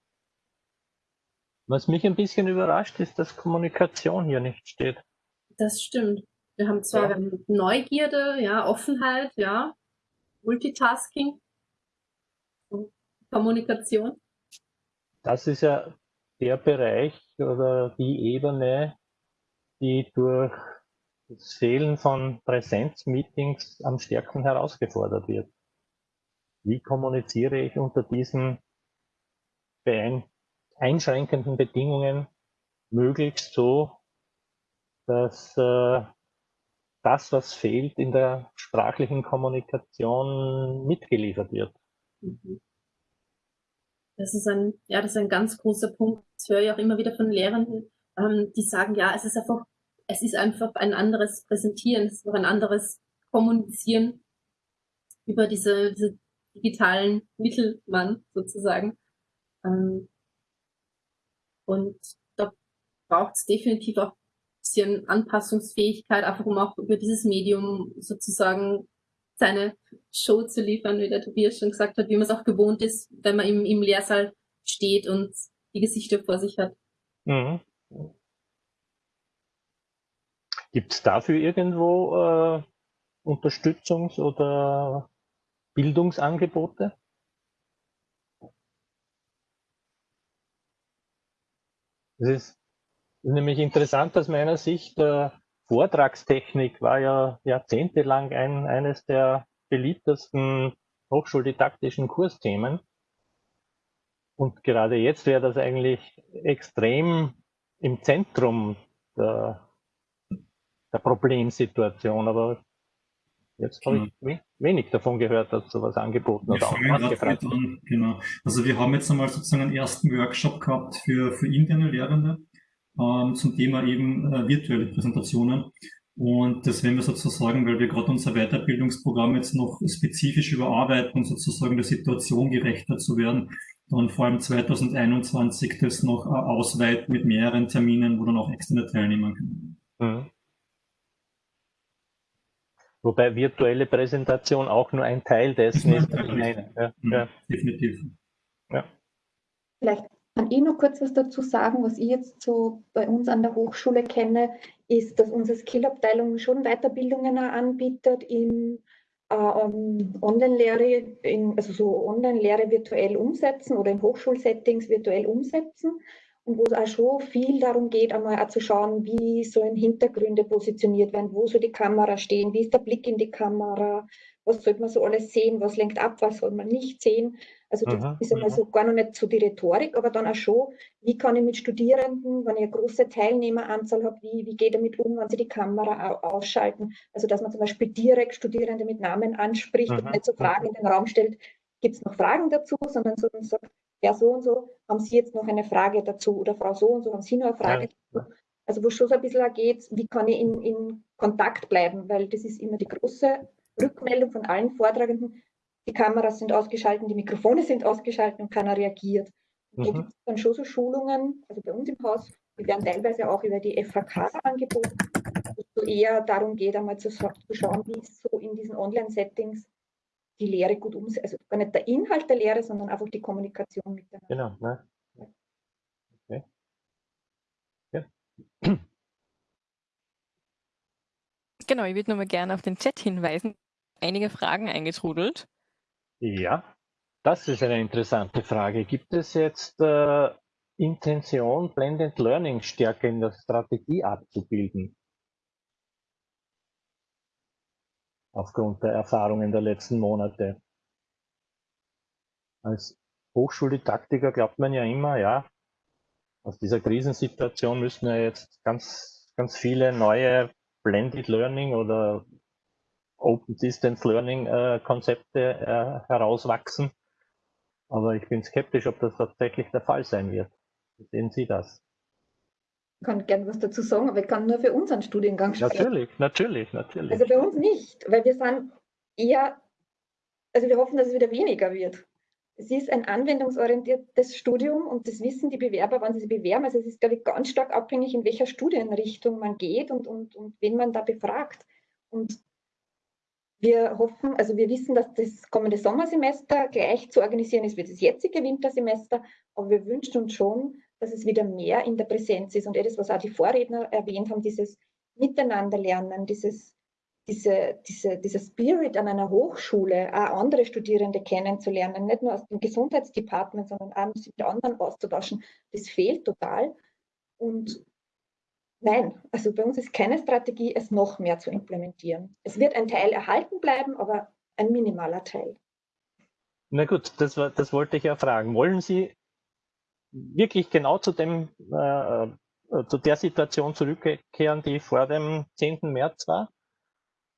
Was mich ein bisschen überrascht, ist, dass Kommunikation hier nicht steht. Das stimmt. Wir haben zwar ja. Neugierde, ja, Offenheit, ja, Multitasking, Kommunikation. Das ist ja der Bereich oder die Ebene, die durch das Fehlen von Präsenzmeetings am stärksten herausgefordert wird. wie kommuniziere ich unter diesen einschränkenden Bedingungen möglichst so, dass äh, das, was fehlt, in der sprachlichen Kommunikation mitgeliefert wird. Das ist ein, ja, das ist ein ganz großer Punkt. Das höre ich auch immer wieder von Lehrenden, ähm, die sagen, ja, es ist einfach, es ist einfach ein anderes Präsentieren, es ist auch ein anderes Kommunizieren über diese, diese digitalen Mittelmann sozusagen. Ähm, und da braucht es definitiv auch bisschen Anpassungsfähigkeit, einfach um auch über dieses Medium sozusagen seine Show zu liefern, wie der Tobias schon gesagt hat, wie man es auch gewohnt ist, wenn man im, im Lehrsaal steht und die Gesichter vor sich hat. Mhm. Gibt es dafür irgendwo äh, Unterstützungs- oder Bildungsangebote? Es ist nämlich interessant aus meiner Sicht, äh, Vortragstechnik war ja jahrzehntelang ein, eines der beliebtesten hochschuldidaktischen Kursthemen. Und gerade jetzt wäre das eigentlich extrem im Zentrum der, der Problemsituation. Aber jetzt habe ich genau. wenig davon gehört, dass sowas angeboten wir oder angefragt an, Genau. Also wir haben jetzt einmal sozusagen einen ersten Workshop gehabt für, für interne Lehrende ähm, zum Thema eben äh, virtuelle Präsentationen. Und das werden wir sozusagen, weil wir gerade unser Weiterbildungsprogramm jetzt noch spezifisch überarbeiten, sozusagen der Situation gerechter zu werden, dann vor allem 2021 das noch äh, ausweiten mit mehreren Terminen, wo dann auch externe teilnehmen können. Mhm. Wobei virtuelle Präsentation auch nur ein Teil dessen ist. Ja, mhm, ja. Definitiv. Ja. Vielleicht kann ich noch kurz was dazu sagen, was ich jetzt so bei uns an der Hochschule kenne, ist, dass unsere Skill-Abteilung schon Weiterbildungen anbietet in äh, Online-Lehre, also so Online-Lehre virtuell umsetzen oder in Hochschulsettings virtuell umsetzen und wo es auch schon viel darum geht, einmal auch zu schauen, wie sollen Hintergründe positioniert werden, wo soll die Kamera stehen, wie ist der Blick in die Kamera, was sollte man so alles sehen, was lenkt ab, was soll man nicht sehen. Also das Aha, ist einmal so gar noch nicht so die Rhetorik, aber dann auch schon, wie kann ich mit Studierenden, wenn ich eine große Teilnehmeranzahl habe, wie, wie geht damit um, wenn sie die Kamera ausschalten? Also dass man zum Beispiel direkt Studierende mit Namen anspricht Aha, und nicht so Fragen in den Raum stellt, gibt es noch Fragen dazu, sondern so sagt, ja so und so, haben Sie jetzt noch eine Frage dazu? Oder Frau so und so, haben Sie noch eine Frage ja. dazu? Also wo es schon so ein bisschen geht, wie kann ich in, in Kontakt bleiben, weil das ist immer die große Rückmeldung von allen Vortragenden, die Kameras sind ausgeschaltet, die Mikrofone sind ausgeschaltet und keiner reagiert. Und mhm. da gibt es dann schon so Schulungen, also bei uns im Haus, die werden teilweise auch über die FHK angeboten, wo es so eher darum geht, einmal zu, zu schauen, wie es so in diesen Online-Settings die Lehre gut umsetzt. Also gar nicht der Inhalt der Lehre, sondern einfach die Kommunikation miteinander. Genau. Ne? Okay. Ja. Genau, ich würde nochmal gerne auf den Chat hinweisen. Einige Fragen eingetrudelt. Ja, das ist eine interessante Frage. Gibt es jetzt äh, Intention, Blended Learning stärker in der Strategie abzubilden? Aufgrund der Erfahrungen der letzten Monate. Als Hochschuldidaktiker glaubt man ja immer, ja, aus dieser Krisensituation müssen wir jetzt ganz, ganz viele neue Blended Learning oder Open Distance Learning äh, Konzepte äh, herauswachsen. Aber ich bin skeptisch, ob das tatsächlich der Fall sein wird. Wie sehen Sie das? Ich kann gerne was dazu sagen, aber ich kann nur für unseren Studiengang sprechen. Natürlich, natürlich, natürlich. Also bei uns nicht, weil wir sind eher, also wir hoffen, dass es wieder weniger wird. Es ist ein anwendungsorientiertes Studium und das wissen die Bewerber, wann sie sich bewerben. Also es ist, glaube ich, ganz stark abhängig, in welcher Studienrichtung man geht und, und, und wen man da befragt. Und wir hoffen, also wir wissen, dass das kommende Sommersemester gleich zu organisieren ist wie das jetzige Wintersemester, aber wir wünschen uns schon, dass es wieder mehr in der Präsenz ist. Und das, was auch die Vorredner erwähnt haben, dieses Miteinanderlernen, dieses diese, diese, dieser Spirit an einer Hochschule, auch andere Studierende kennenzulernen, nicht nur aus dem Gesundheitsdepartement, sondern auch mit anderen auszutauschen, das fehlt total. Und nein, also bei uns ist keine Strategie, es noch mehr zu implementieren. Es wird ein Teil erhalten bleiben, aber ein minimaler Teil. Na gut, das, war, das wollte ich ja fragen. Wollen Sie wirklich genau zu dem, äh, äh zu der Situation zurückkehren, die vor dem 10. März war?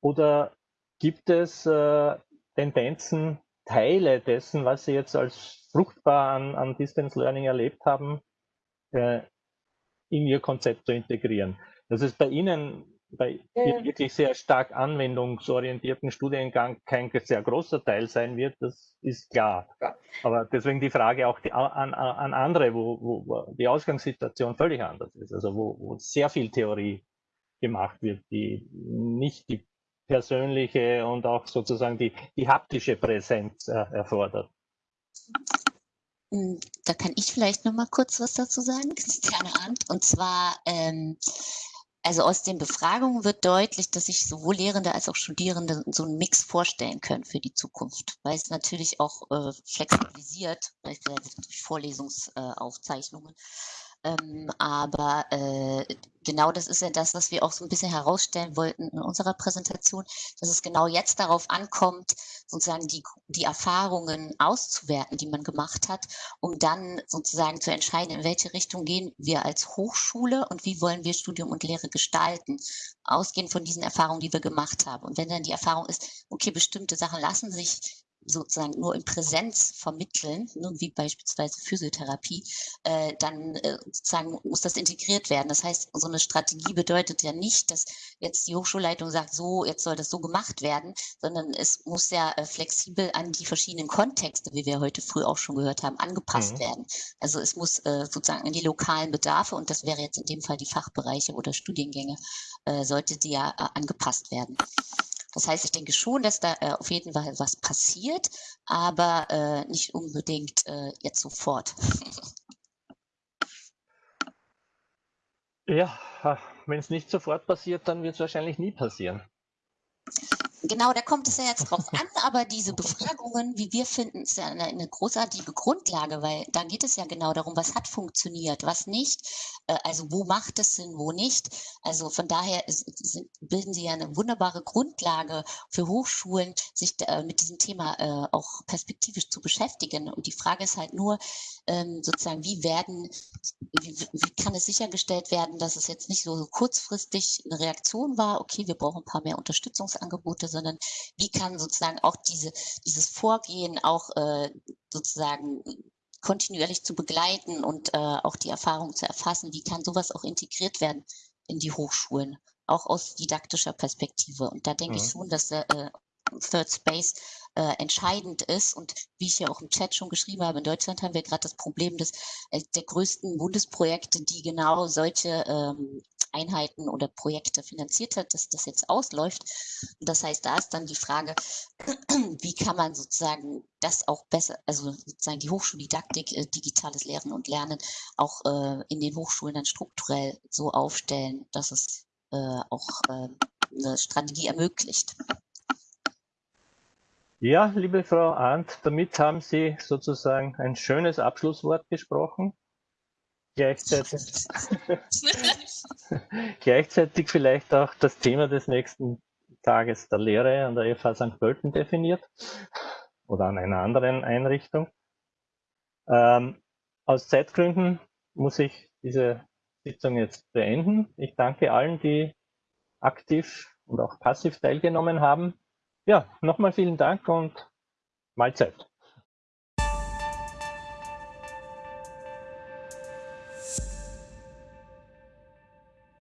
Oder gibt es äh, Tendenzen, Teile dessen, was Sie jetzt als fruchtbar an, an Distance Learning erlebt haben, äh, in Ihr Konzept zu integrieren? Das ist bei Ihnen bei ja. wirklich sehr stark anwendungsorientierten Studiengang kein sehr großer Teil sein wird, das ist klar. Ja. Aber deswegen die Frage auch die, an, an, andere, wo, wo, die Ausgangssituation völlig anders ist, also wo, wo sehr viel Theorie gemacht wird, die nicht die persönliche und auch sozusagen die, die haptische Präsenz äh, erfordert. Hm, da kann ich vielleicht noch mal kurz was dazu sagen, Christiane Arndt. Und zwar ähm, also aus den Befragungen wird deutlich, dass sich sowohl Lehrende als auch Studierende so einen Mix vorstellen können für die Zukunft, weil es natürlich auch äh, flexibilisiert, beispielsweise durch Vorlesungsaufzeichnungen, ähm, aber äh, genau das ist ja das, was wir auch so ein bisschen herausstellen wollten in unserer Präsentation, dass es genau jetzt darauf ankommt, sozusagen die, die Erfahrungen auszuwerten, die man gemacht hat, um dann sozusagen zu entscheiden, in welche Richtung gehen wir als Hochschule und wie wollen wir Studium und Lehre gestalten, ausgehend von diesen Erfahrungen, die wir gemacht haben. Und wenn dann die Erfahrung ist, okay, bestimmte Sachen lassen sich sozusagen nur in Präsenz vermitteln, ne, wie beispielsweise Physiotherapie, äh, dann äh, sozusagen muss das integriert werden. Das heißt, so eine Strategie bedeutet ja nicht, dass jetzt die Hochschulleitung sagt, so, jetzt soll das so gemacht werden, sondern es muss ja äh, flexibel an die verschiedenen Kontexte, wie wir heute früh auch schon gehört haben, angepasst mhm. werden. Also es muss äh, sozusagen an die lokalen Bedarfe, und das wäre jetzt in dem Fall die Fachbereiche oder Studiengänge, äh, sollte die ja äh, angepasst werden. Das heißt, ich denke schon, dass da äh, auf jeden Fall was passiert, aber äh, nicht unbedingt äh, jetzt sofort. ja, wenn es nicht sofort passiert, dann wird es wahrscheinlich nie passieren. Genau, da kommt es ja jetzt drauf an, aber diese Befragungen, wie wir finden, ist ja eine, eine, großartige Grundlage, weil da geht es ja genau darum, was hat funktioniert, was nicht, äh, also wo macht es Sinn, wo nicht. Also von daher ist, sind, bilden sie ja eine wunderbare Grundlage für Hochschulen, sich äh, mit diesem Thema äh, auch perspektivisch zu beschäftigen. Und die Frage ist halt nur, ähm, sozusagen, wie werden, wie, wie kann es sichergestellt werden, dass es jetzt nicht so kurzfristig eine Reaktion war, okay, wir brauchen ein paar mehr Unterstützungsangebote, sondern wie kann sozusagen auch diese, dieses Vorgehen auch äh, sozusagen kontinuierlich zu begleiten und äh, auch die Erfahrung zu erfassen, wie kann sowas auch integriert werden in die Hochschulen, auch aus didaktischer Perspektive. Und da denke mhm. ich schon, dass äh, Third Space äh, entscheidend ist. Und wie ich ja auch im Chat schon geschrieben habe, in Deutschland haben wir gerade das Problem des, äh, der größten Bundesprojekte, die genau solche ähm, Einheiten oder Projekte finanziert hat, dass das jetzt ausläuft. Und das heißt, da ist dann die Frage, wie kann man sozusagen das auch besser, also sozusagen die Hochschuldidaktik, äh, digitales Lehren und Lernen auch äh, in den Hochschulen dann strukturell so aufstellen, dass es äh, auch äh, eine Strategie ermöglicht. Ja, liebe Frau Arndt, damit haben Sie sozusagen ein schönes Abschlusswort gesprochen. Gleichzeitig, gleichzeitig vielleicht auch das Thema des nächsten Tages der Lehre an der FH St. Pölten definiert oder an einer anderen Einrichtung. Ähm, aus Zeitgründen muss ich diese Sitzung jetzt beenden. Ich danke allen, die aktiv und auch passiv teilgenommen haben. Ja, nochmal vielen Dank und Mahlzeit.